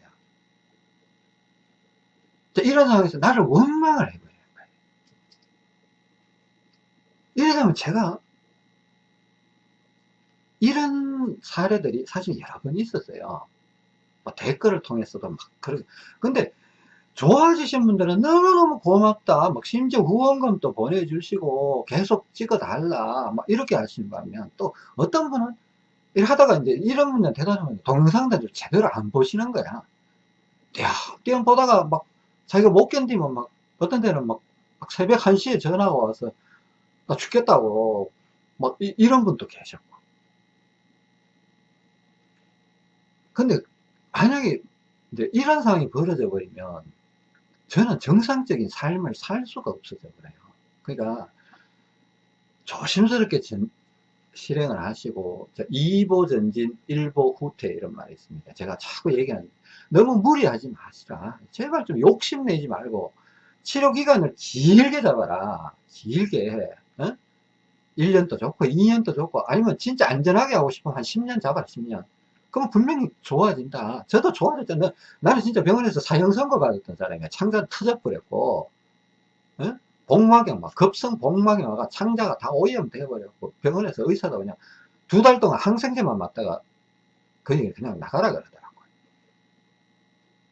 이런 상황에서 나를 원망을 해버리는 거예요. 이러면 제가 이런 사례들이 사실 여러 번 있었어요. 뭐 댓글을 통해서도 막 그러 근데 좋아지신 분들은 너무너무 고맙다. 막 심지어 후원금도 보내주시고 계속 찍어달라. 막 이렇게 하시는 거면 또 어떤 분은 일 하다가 이제 이런 분들 대단하면 동영상들을 제대로 안 보시는 거야. 야, 띄엄 보다가 막 자기가 못 견디면 막 어떤 데는 막, 막 새벽 1시에 전화가 와서 나 죽겠다고 막 이, 이런 분도 계셨고 근데 만약에 이제 이런 상황이 벌어져 버리면 저는 정상적인 삶을 살 수가 없어져 버려요. 그러니까 조심스럽게 전, 실행을 하시고 2보 전진 1보 후퇴 이런 말이 있습니다. 제가 자꾸 얘기하는 너무 무리하지 마시라. 제발 좀 욕심내지 말고 치료 기간을 길게 잡아라. 길게. 어? 1년도 좋고 2년도 좋고 아니면 진짜 안전하게 하고 싶으면 한 10년 잡아라 10년. 그럼 분명히 좋아진다. 저도 좋아졌잖아. 나는 진짜 병원에서 사형 선고 받았던 사람이야. 창자 터져버렸고, 어? 복막염, 막 급성 복막염 와가 창자가 다 오염 돼버렸고, 병원에서 의사가 그냥 두 달 동안 항생제만 맞다가 그냥 그냥 나가라 그러더라고요.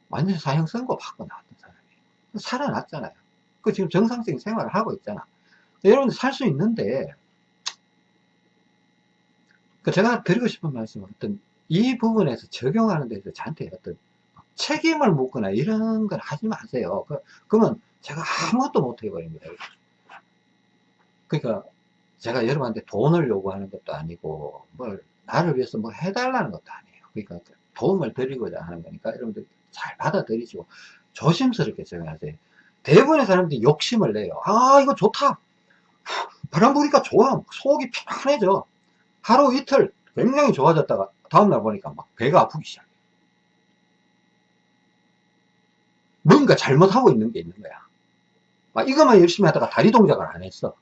완전 사형 선고 받고 나왔던 사람이에요. 살아났잖아요. 그 지금 정상적인 생활을 하고 있잖아. 여러분들 살수 있는데, 그 제가 드리고 싶은 말씀은 어떤 이 부분에서 적용하는 데서 저한테 어떤 책임을 묻거나 이런 걸 하지 마세요. 그, 그러면 제가 아무것도 못 해버립니다. 그러니까 제가 여러분한테 돈을 요구하는 것도 아니고 뭘 나를 위해서 뭐 해달라는 것도 아니에요. 그러니까 도움을 드리고자 하는 거니까 여러분들 잘 받아들이시고 조심스럽게 적용하세요. 대부분의 사람들이 욕심을 내요. 아 이거 좋다. 바람 부니까 좋아. 속이 편안해져. 하루 이틀 굉장히 좋아졌다가 다음날 보니까 막 배가 아프기 시작해. 뭔가 잘못하고 있는 게 있는 거야. 막 이것만 열심히 하다가 다리 동작을 안 했어.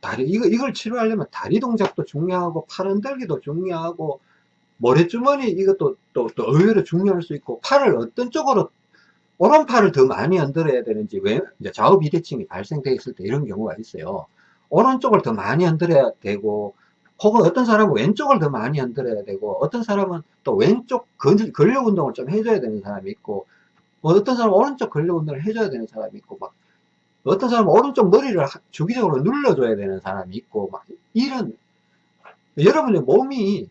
다리, 이거, 이걸 치료하려면 다리 동작도 중요하고, 팔 흔들기도 중요하고, 모래주머니 이것도 또, 또 의외로 중요할 수 있고, 팔을 어떤 쪽으로, 오른팔을 더 많이 흔들어야 되는지, 왜, 이제 좌우 비대칭이 발생되어 있을 때 이런 경우가 있어요. 오른쪽을 더 많이 흔들어야 되고, 혹은 어떤 사람은 왼쪽을 더 많이 흔들어야 되고, 어떤 사람은 또 왼쪽 근- 근력 운동을 좀 해줘야 되는 사람이 있고, 어떤 사람은 오른쪽 근력 운동을 해줘야 되는 사람이 있고, 막, 어떤 사람은 오른쪽 머리를 하- 주기적으로 눌러줘야 되는 사람이 있고, 막, 이런, 여러분의 몸이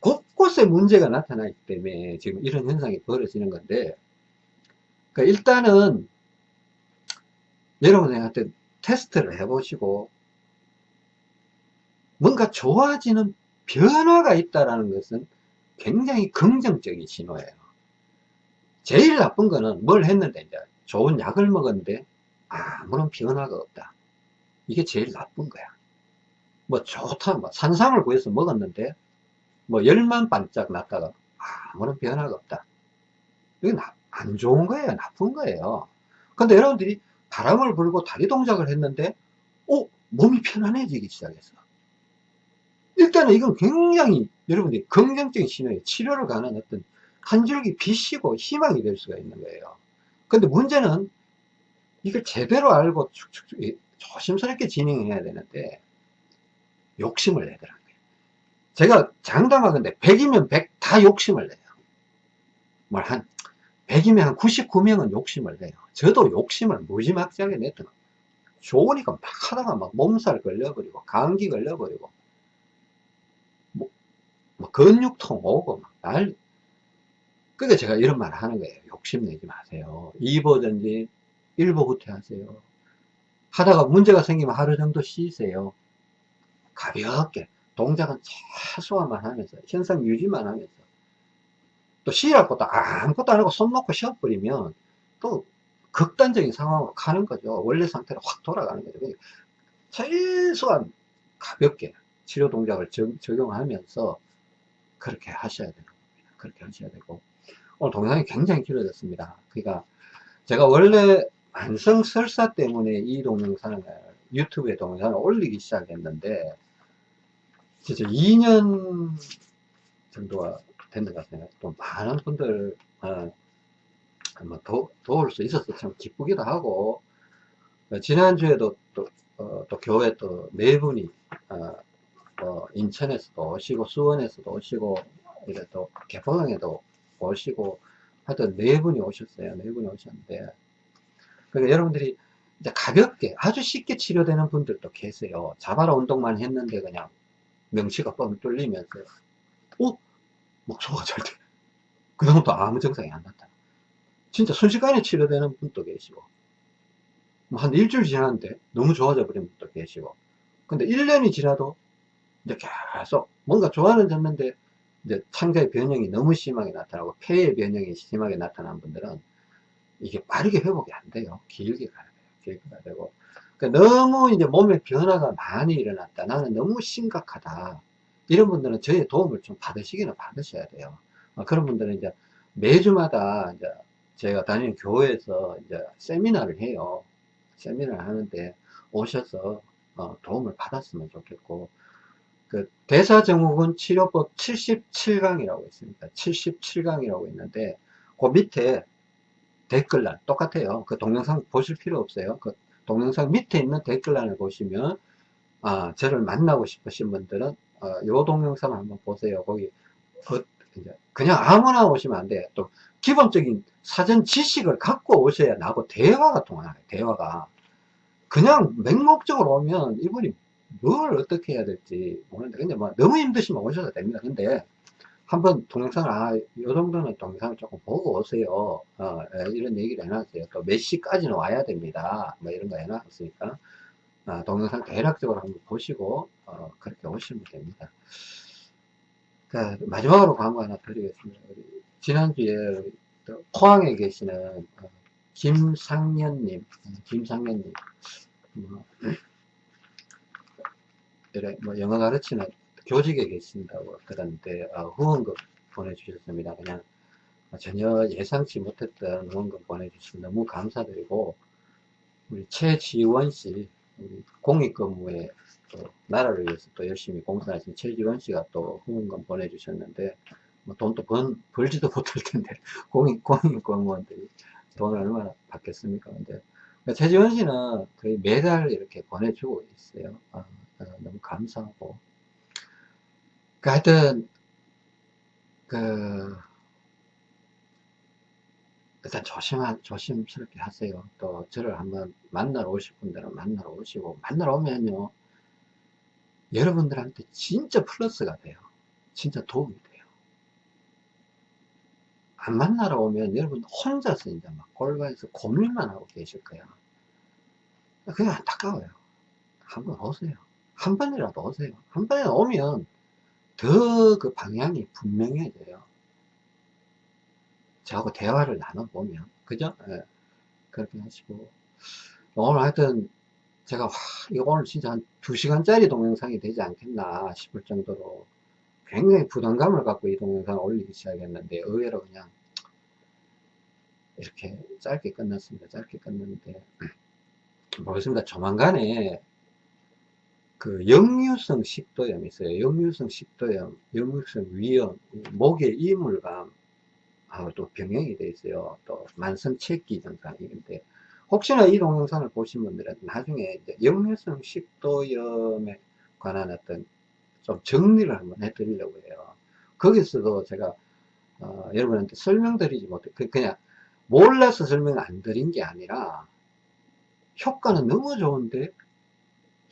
곳곳에 문제가 나타나기 때문에 지금 이런 현상이 벌어지는 건데, 그러니까 일단은 여러분한테 테스트를 해보시고, 뭔가 좋아지는 변화가 있다라는 것은 굉장히 긍정적인 신호예요. 제일 나쁜 거는 뭘 했는데, 이제 좋은 약을 먹었는데, 아무런 변화가 없다. 이게 제일 나쁜 거야. 뭐 좋다, 뭐 산삼을 구해서 먹었는데, 뭐 열만 반짝 났다가 아무런 변화가 없다. 이게 나- 안 좋은 거예요. 나쁜 거예요. 근데 여러분들이 바람을 불고 다리 동작을 했는데, 어? 몸이 편안해지기 시작했어. 일단은 이건 굉장히 여러분들이 긍정적인 신호예요. 치료를 가는 어떤 한 줄기 빛이고 희망이 될 수가 있는 거예요. 근데 문제는 이걸 제대로 알고 축축축 이- 조심스럽게 진행해야 되는데 욕심을 내더라고요. 제가 장담하건데 100이면 100 다 욕심을 내요. 뭘한 100이면 한 99명은 욕심을 내요. 저도 욕심을 무지막지하게 거예요. 좋으니까 막 하다가 막 몸살 걸려버리고 감기 걸려버리고 뭐, 뭐 근육통 오고 막 날. 그러니까 제가 이런 말을 하는 거예요. 욕심내지 마세요. 2보든지 1보 후퇴하세요. 하다가 문제가 생기면 하루 정도 쉬세요. 가볍게 동작은 최소화만 하면서 현상 유지만 하면서 또 쉬라고 또 아무것도 안 하고 손 놓고 쉬어버리면 또 극단적인 상황으로 가는 거죠. 원래 상태로 확 돌아가는 거죠. 그러니까 최소한 가볍게 치료 동작을 적, 적용하면서 그렇게 하셔야 되는 겁니다. 그렇게 하셔야 되고 오늘 동영상이 굉장히 길어졌습니다. 그러니까 제가 원래 만성 설사 때문에 이 동영상을 유튜브에 동영상을 올리기 시작했는데 진짜 2년 정도가 된 것 같아요. 또 많은 분들 어, 뭐 도, 도울 수 있어서 참 기쁘기도 하고 어, 지난주에도 또, 어, 또 교회 또 네 분이 어, 뭐 인천에서도 오시고 수원에서도 오시고 이래 또 개포동에도 오시고 하여튼 네 분이 오셨어요. 네 분이 오셨는데 그러니까 여러분들이 이제 가볍게 아주 쉽게 치료되는 분들도 계세요. 자바라 운동만 했는데 그냥 명치가 뻥 뚫리면서 어? 목소가 잘 돼. 그 다음부터 아무 증상이 안 나타나. 진짜 순식간에 치료되는 분도 계시고 뭐 한 일주일 지났는데 너무 좋아져 버린 분도 계시고 근데 1년이 지나도 이제 계속 뭔가 좋아는 졌는데 이제 창자의 변형이 너무 심하게 나타나고 폐의 변형이 심하게 나타난 분들은 이게 빠르게 회복이 안 돼요. 길게 가야 돼요. 길게 가야 되고. 그러니까 너무 이제 몸에 변화가 많이 일어났다. 나는 너무 심각하다. 이런 분들은 저의 도움을 좀 받으시기는 받으셔야 돼요. 어, 그런 분들은 이제 매주마다 이제 제가 다니는 교회에서 이제 세미나를 해요. 세미나를 하는데 오셔서 어, 도움을 받았으면 좋겠고, 그 대사증후군 치료법 77강이라고 있습니다. 77강이라고 있는데 그 밑에 댓글란 똑같아요. 그 동영상 보실 필요 없어요. 그 동영상 밑에 있는 댓글란을 보시면 아 저를 만나고 싶으신 분들은 어, 요 동영상을 한번 보세요. 거기 어, 이제 그냥 아무나 오시면 안 돼요. 또 기본적인 사전 지식을 갖고 오셔야 나하고 대화가 통하요. 대화가 그냥 맹목적으로 오면 이분이 뭘 어떻게 해야 될지 모르는데 근데 뭐 너무 힘드시면 오셔도 됩니다 근데 한번 동영상을 아, 요 정도는 동영상을 조금 보고 오세요. 어, 예, 이런 얘기를 해놨어요. 또 몇 시까지는 와야 됩니다. 뭐 이런 거 해놨으니까. 아, 동영상 대략적으로 한번 보시고, 어, 그렇게 오시면 됩니다. 자, 마지막으로 광고 하나 드리겠습니다. 지난주에 포항에 계시는 어, 김상년님, 어, 김상년님, 뭐, 이래 뭐 영어 가르치는 교직에 계신다고 들었는데 어, 후원금 보내주셨습니다. 그냥 전혀 예상치 못했던 후원금 보내주셔서 너무 감사드리고 우리 최지원 씨 우리 공익근무에 또 나라를 위해서 또 열심히 봉사하신 최지원 씨가 또 후원금 보내주셨는데 뭐 돈도 번, 벌지도 못할 텐데 공익 공익근무원들이 돈을 얼마나 받겠습니까? 근데 최지원 씨는 거의 매달 이렇게 보내주고 있어요. 아, 아, 너무 감사하고 그 하여튼 그 일단 조심하, 조심스럽게 하세요. 또 저를 한번 만나러 오실 분들은 만나러 오시고 만나러 오면요 여러분들한테 진짜 플러스가 돼요. 진짜 도움이 돼요. 안 만나러 오면 여러분 혼자서 이제 막 골반에서 고민만 하고 계실 거야. 그게 안타까워요. 한번 오세요. 한 번이라도 오세요. 한 번에 오면 더 그 방향이 분명해져요. 저하고 대화를 나눠보면. 그죠? 예. 그렇게 하시고. 오늘 하여튼, 제가, 와, 이거 오늘 진짜 한 2시간짜리 동영상이 되지 않겠나 싶을 정도로 굉장히 부담감을 갖고 이 동영상을 올리기 시작했는데, 의외로 그냥, 이렇게 짧게 끝났습니다. 짧게 끝났는데, 모르겠습니다. 조만간에 그 역류성 식도염이 있어요. 역류성 식도염, 역류성 위염, 목의 이물감 하고 또 병행이 돼 있어요. 또 만성 체기 증상인데 혹시나 이 동영상을 보신 분들은 나중에 이제 역류성 식도염에 관한 어떤 좀 정리를 한번 해드리려고 해요. 거기서도 제가 어, 여러분한테 설명드리지 못해 그, 그냥 몰라서 설명 안 드린 게 아니라 효과는 너무 좋은데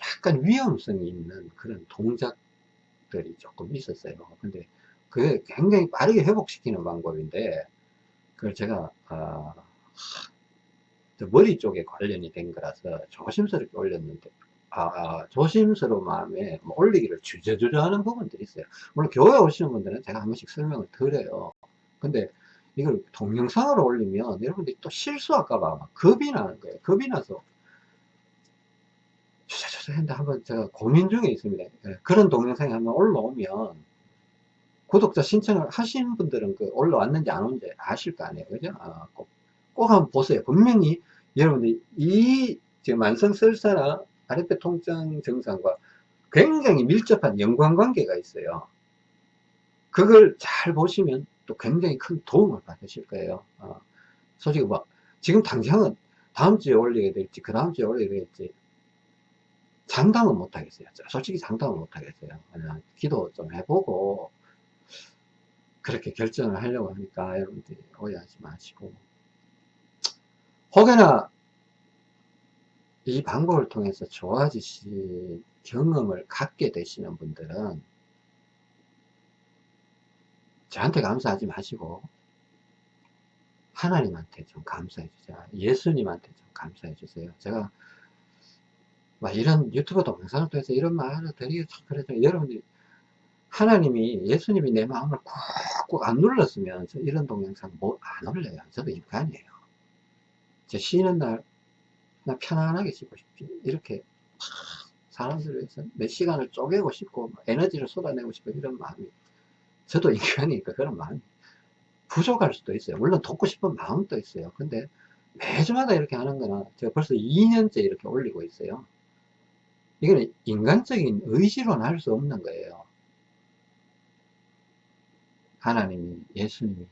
약간 위험성이 있는 그런 동작들이 조금 있었어요. 근데 그게 굉장히 빠르게 회복시키는 방법인데 그걸 제가 어, 머리 쪽에 관련이 된 거라서 조심스럽게 올렸는데 아, 아, 조심스러운 마음에 뭐 올리기를 주저주저 하는 부분들이 있어요. 물론 교회 오시는 분들은 제가 한 번씩 설명을 드려요. 근데 이걸 동영상으로 올리면 여러분들이 또 실수할까봐 겁이 나는 거예요. 겁이 나서 했는데 한번 제가 고민 중에 있습니다. 예, 그런 동영상이 한번 올라오면 구독자 신청을 하신 분들은 그 올라왔는지 안 온지 아실 거 아니에요. 그죠? 아, 꼭, 꼭 한번 보세요. 분명히 여러분들 이 지금 만성설사나 아랫배 통증 증상과 굉장히 밀접한 연관관계가 있어요. 그걸 잘 보시면 또 굉장히 큰 도움을 받으실 거예요. 어, 솔직히 뭐, 지금 당장은 다음 주에 올리게 될지, 그 다음 주에 올리게 될지, 장담은 못 하겠어요. 솔직히 장담은 못 하겠어요. 그냥 기도 좀 해보고, 그렇게 결정을 하려고 하니까 여러분들이 오해하지 마시고. 혹여나 이 방법을 통해서 좋아지신 경험을 갖게 되시는 분들은 저한테 감사하지 마시고 하나님한테 좀 감사해 주세요. 예수님한테 좀 감사해 주세요. 제가 막 이런 유튜브 동영상을 통해서 이런 말을 드리기 참 그래서 여러분들이 하나님이 예수님이 내 마음을 꾹꾹 안 눌렀으면 저 이런 동영상 뭐 안 올려요. 저도 인간이에요. 제 쉬는 날나 편안하게 쉬고 싶지. 이렇게 사람들을 위해서 몇 시간을 쪼개고 싶고 에너지를 쏟아내고 싶고 이런 마음이 저도 인간이니까 그런 마음이 부족할 수도 있어요. 물론 돕고 싶은 마음도 있어요. 근데 매주마다 이렇게 하는 거는 제가 벌써 2년째 이렇게 올리고 있어요. 이거는 인간적인 의지로는 할 수 없는 거예요. 하나님이, 예수님이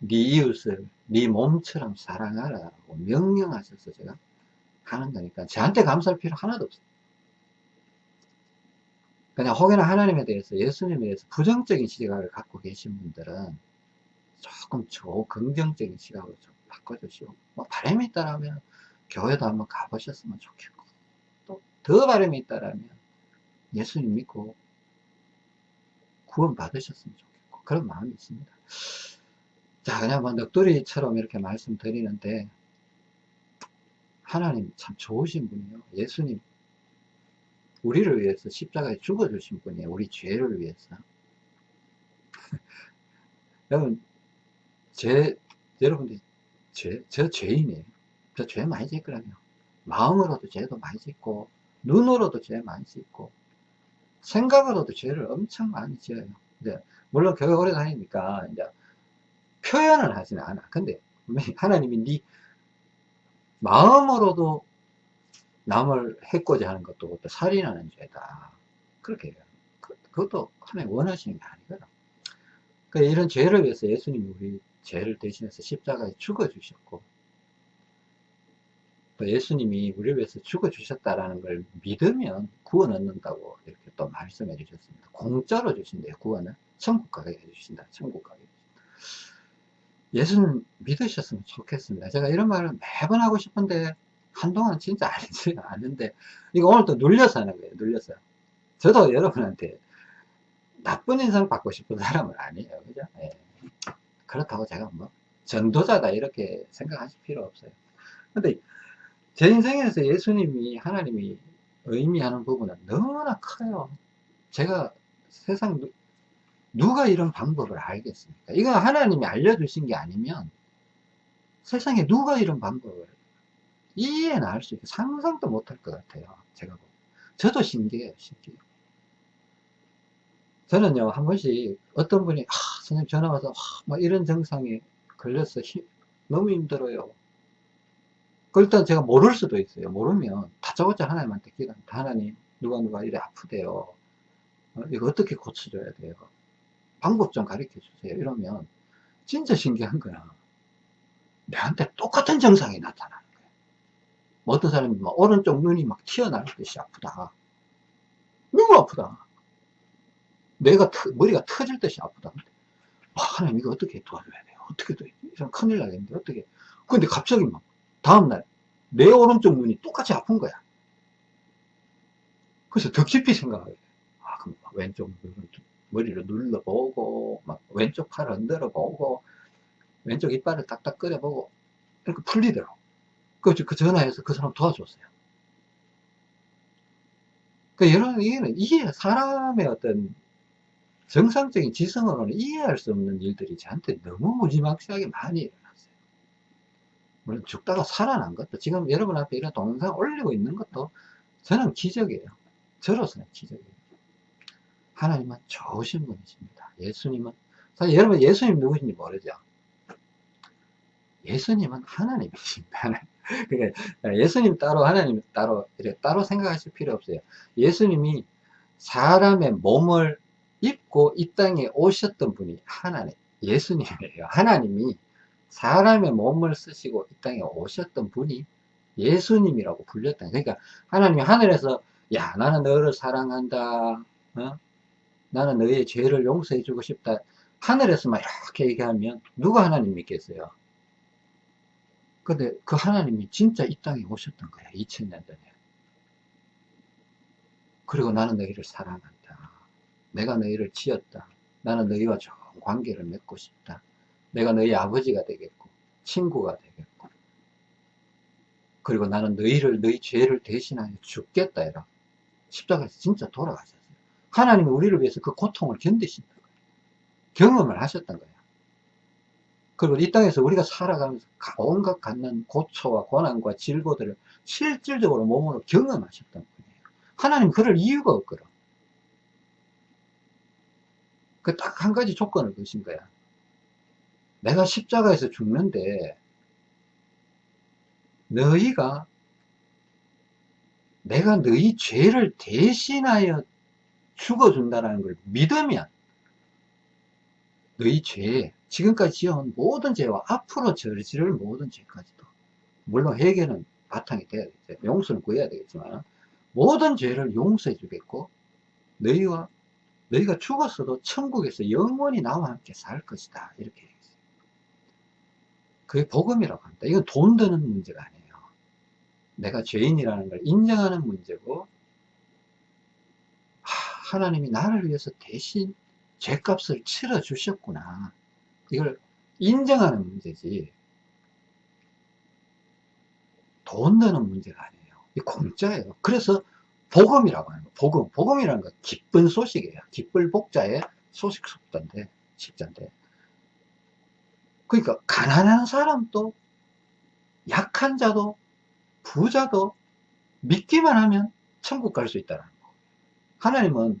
네 이웃을 네 몸처럼 사랑하라고 명령하셔서 제가 하는 거니까 저한테 감사할 필요 하나도 없어요. 그냥 혹여나 하나님에 대해서 예수님에 대해서 부정적인 시각을 갖고 계신 분들은 조금 조 긍정적인 시각으로 좀 바꿔주시고 뭐 바람이 있다라면 교회도 한번 가보셨으면 좋겠고 또 더 바람이 있다라면 예수님 믿고 구원 받으셨으면 좋겠고 그런 마음이 있습니다. 자 그냥 뭐 넋두리처럼 이렇게 말씀드리는데 하나님 참 좋으신 분이요. 예수님 우리를 위해서 십자가에 죽어주신 분이에요. 우리 죄를 위해서. 여러분 제 여러분들 죄, 저 죄인이에요. 저 죄 많이 짓거든요. 마음으로도 죄도 많이 짓고 눈으로도 죄 많이 짓고 생각으로도 죄를 엄청 많이 지어요. 이제 물론 교회 오래 다니니까 이제 표현을 하지는 않아. 근데 하나님이 네 마음으로도 남을 해코자 하는 것도 그것도 살인하는 죄다. 그렇게 해요 그, 그것도 하나님 원하시는 게 아니거든. 그러니까 이런 죄를 위해서 예수님이 우리 죄를 대신해서 십자가에 죽어 주셨고 또 예수님이 우리를 위해서 죽어 주셨다라는 걸 믿으면 구원 얻는다고 이렇게 또 말씀해 주셨습니다 공짜로 주신대요 구원을 천국 가게 해주신다 천국 가게 예수님 믿으셨으면 좋겠습니다. 제가 이런 말을 매번 하고 싶은데 한동안 진짜 알지 않는데 이거 오늘 또 눌려서 하는 거예요. 눌려서. 저도 여러분한테 나쁜 인상 받고 싶은 사람은 아니에요. 그죠? 예. 그렇다고 제가 뭐 전도자다 이렇게 생각하실 필요 없어요. 근데 제 인생에서 예수님이 하나님이 의미하는 부분은 너무나 커요. 제가 세상 누가 이런 방법을 알겠습니까? 이거 하나님이 알려주신 게 아니면 세상에 누가 이런 방법을 이해는 할 수 있고 상상도 못할 것 같아요. 제가 보면. 저도 신기해요. 신기해요. 저는요 한 번씩 어떤 분이 아, 선생님 전화 와서 아, 뭐 이런 증상에 걸려서 힘, 너무 힘들어요. 그 일단 제가 모를 수도 있어요. 모르면 다짜고짜 하나님한테 기도합니다. 하나님 누가 누가 이래 아프대요. 어, 이거 어떻게 고쳐줘야 돼요? 방법 좀 가르쳐 주세요. 이러면 진짜 신기한 거야. 내한테 똑같은 증상이 나타나는 거야. 뭐 어떤 사람이 막 오른쪽 눈이 막 튀어나올 듯이 아프다. 너무 아프다. 내가 터, 머리가 터질 듯이 아프다. 아, 하나님 이거 어떻게 도와줘야 돼요? 어떻게 도 이런 큰일 나겠는데 어떻게? 근데 갑자기 막 다음날 내 오른쪽 눈이 똑같이 아픈 거야. 그래서 더 깊이 생각하게 돼. 아, 그럼 왼쪽 머리를 눌러보고 막 왼쪽 팔을 흔들어 보고 왼쪽 이빨을 딱딱 끓여보고 이렇게 풀리더라고 그래서 그 전화해서 그 사람 도와줬어요 그 여러분 이해 사람의 어떤 정상적인 지성으로는 이해할 수 없는 일들이 저한테 너무 무지막지하게 많이 물론 죽다가 살아난 것도 지금 여러분 앞에 이런 동영상 올리고 있는 것도 저는 기적이에요 저로서는 기적이에요 하나님은 좋으신 분이십니다. 예수님은 사실 여러분 예수님 누구신지 모르죠? 예수님은 하나님이십니다. 그러니까 예수님 따로 하나님 따로 이렇게 따로 생각하실 필요 없어요. 예수님이 사람의 몸을 입고 이 땅에 오셨던 분이 하나님 예수님이에요. 하나님이 사람의 몸을 쓰시고 이 땅에 오셨던 분이 예수님이라고 불렸다. 그러니까 하나님이 하늘에서 야 나는 너를 사랑한다. 어? 나는 너의 죄를 용서해 주고 싶다. 하늘에서만 이렇게 얘기하면 누가 하나님 믿겠어요? 근데 그 하나님이 진짜 이 땅에 오셨던 거야. 2000년 전에. 그리고 나는 너희를 사랑한다. 내가 너희를 지었다. 나는 너희와 좋은 관계를 맺고 싶다. 내가 너희 아버지가 되겠고, 친구가 되겠고. 그리고 나는 너희를, 너희 죄를 대신하여 죽겠다. 이라. 십자가에서 진짜 돌아가셨어. 하나님이 우리를 위해서 그 고통을 견디신다. 경험을 하셨던 거예요. 그리고 이 땅에서 우리가 살아가면서 온갖 갖는 고초와 고난과 질고들을 실질적으로 몸으로 경험하셨던 분이에요. 하나님 그럴 이유가 없거든. 그 딱 한 가지 조건을 거신 거야. 내가 십자가에서 죽는데 너희가 내가 너희 죄를 대신하여 죽어준다는 걸 믿으면 너희 죄, 지금까지 지어온 모든 죄와 앞으로 저지를 모든 죄까지도 물론 회개는 바탕이 돼야 되겠죠. 용서는 구해야 되겠지만 모든 죄를 용서해 주겠고 너희와 너희가 죽었어도 천국에서 영원히 나와 함께 살 것이다 이렇게. 그게 복음이라고 합니다. 이건 돈 드는 문제가 아니에요. 내가 죄인이라는 걸 인정하는 문제고 하나님이 나를 위해서 대신 죄값을 치러 주셨구나. 이걸 인정하는 문제지. 돈 드는 문제가 아니에요. 이 공짜예요. 그래서 복음이라고 하는 거. 복음. 복음이라는 건 기쁜 소식이에요. 기쁠 복자의 소식 속자인데, 십자인데. 그러니까 가난한 사람도 약한 자도 부자도 믿기만 하면 천국 갈 수 있다는 거. 하나님은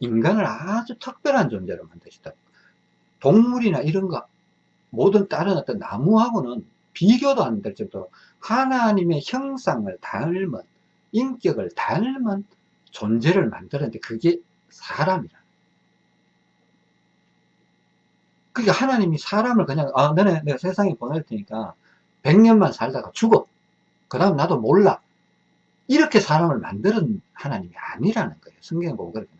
인간을 아주 특별한 존재로 만드시다. 동물이나 이런 거, 모든 다른 어떤 나무하고는 비교도 안 될 정도로 하나님의 형상을 닮은, 인격을 닮은 존재를 만들었는데 그게 사람이라. 그러니까 하나님이 사람을 그냥, 아, 너네 내가 세상에 보낼 테니까 100년만 살다가 죽어. 그 다음 나도 몰라. 이렇게 사람을 만드는 하나님이 아니라는 거예요. 성경에 보면 그렇게.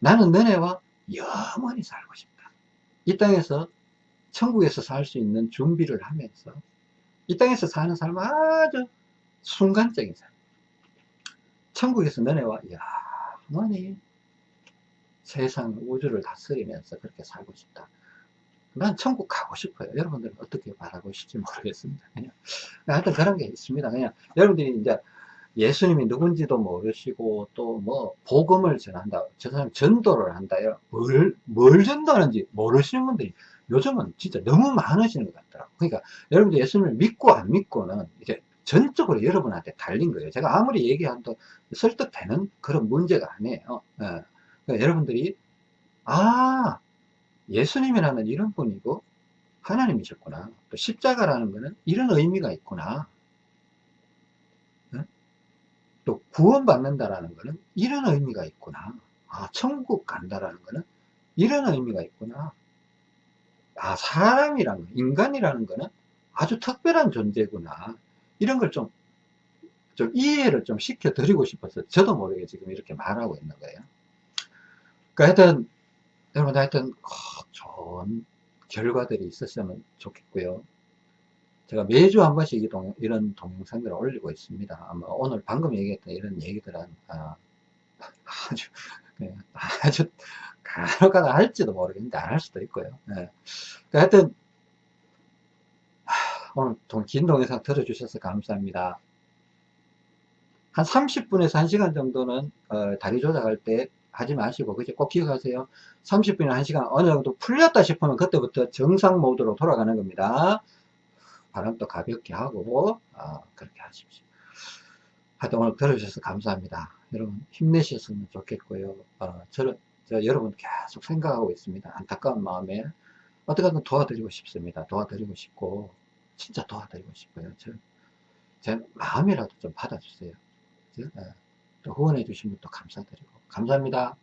나는 너네와 영원히 살고 싶다. 이 땅에서 천국에서 살 수 있는 준비를 하면서 이 땅에서 사는 삶은 아주 순간적인 삶. 천국에서 너네와 영원히 세상 우주를 다스리면서 그렇게 살고 싶다. 난 천국 가고 싶어요. 여러분들은 어떻게 바라고 계실지 모르겠습니다. 그냥 하여튼 그런 게 있습니다. 그냥 여러분들이 이제 예수님이 누군지도 모르시고 또 뭐 복음을 전한다. 저 사람 전도를 한다요. 뭘, 뭘 전도하는지 모르시는 분들이 요즘은 진짜 너무 많으시는 것 같더라고요. 그러니까 여러분들 예수님을 믿고 안 믿고는 이제 전적으로 여러분한테 달린 거예요. 제가 아무리 얘기해도 설득되는 그런 문제가 아니에요. 예. 그러니까 여러분들이 아 예수님이라는 이런 분이고 하나님이셨구나. 또 십자가라는 것은 이런 의미가 있구나. 또 구원받는다라는 것은 이런 의미가 있구나. 아, 천국 간다라는 것은 이런 의미가 있구나. 아, 사람이라는 거, 인간이라는 것은 아주 특별한 존재구나. 이런 걸 좀, 좀 이해를 좀 시켜드리고 싶어서 저도 모르게 지금 이렇게 말하고 있는 거예요. 그러니까 하여튼, 여러분 하여튼, 좋은 결과들이 있었으면 좋겠고요. 제가 매주 한 번씩 이런 동영상들을 올리고 있습니다. 아마 오늘 방금 얘기했던 이런 얘기들은 아, 주 네, 아주 간혹가다 할지도 모르겠는데 안 할 수도 있고요. 네. 그러니까 하여튼 오늘 긴 동영상 들어주셔서 감사합니다. 한 30분에서 1시간 정도는 어, 다리 조작할 때 하지 마시고 그죠? 꼭 기억하세요. 30분이나 1시간 어느 정도 풀렸다 싶으면 그때부터 정상 모드로 돌아가는 겁니다. 바람도 가볍게 하고 어, 그렇게 하십시오. 하여튼 오늘 들어주셔서 감사합니다. 여러분 힘내셨으면 좋겠고요. 어, 저는 저 여러분 계속 생각하고 있습니다. 안타까운 마음에 어떻게든 도와드리고 싶습니다. 도와드리고 싶고 진짜 도와드리고 싶어요. 저, 제 마음이라도 좀 받아주세요. 또 후원해 주신 분도 감사드리고 감사합니다.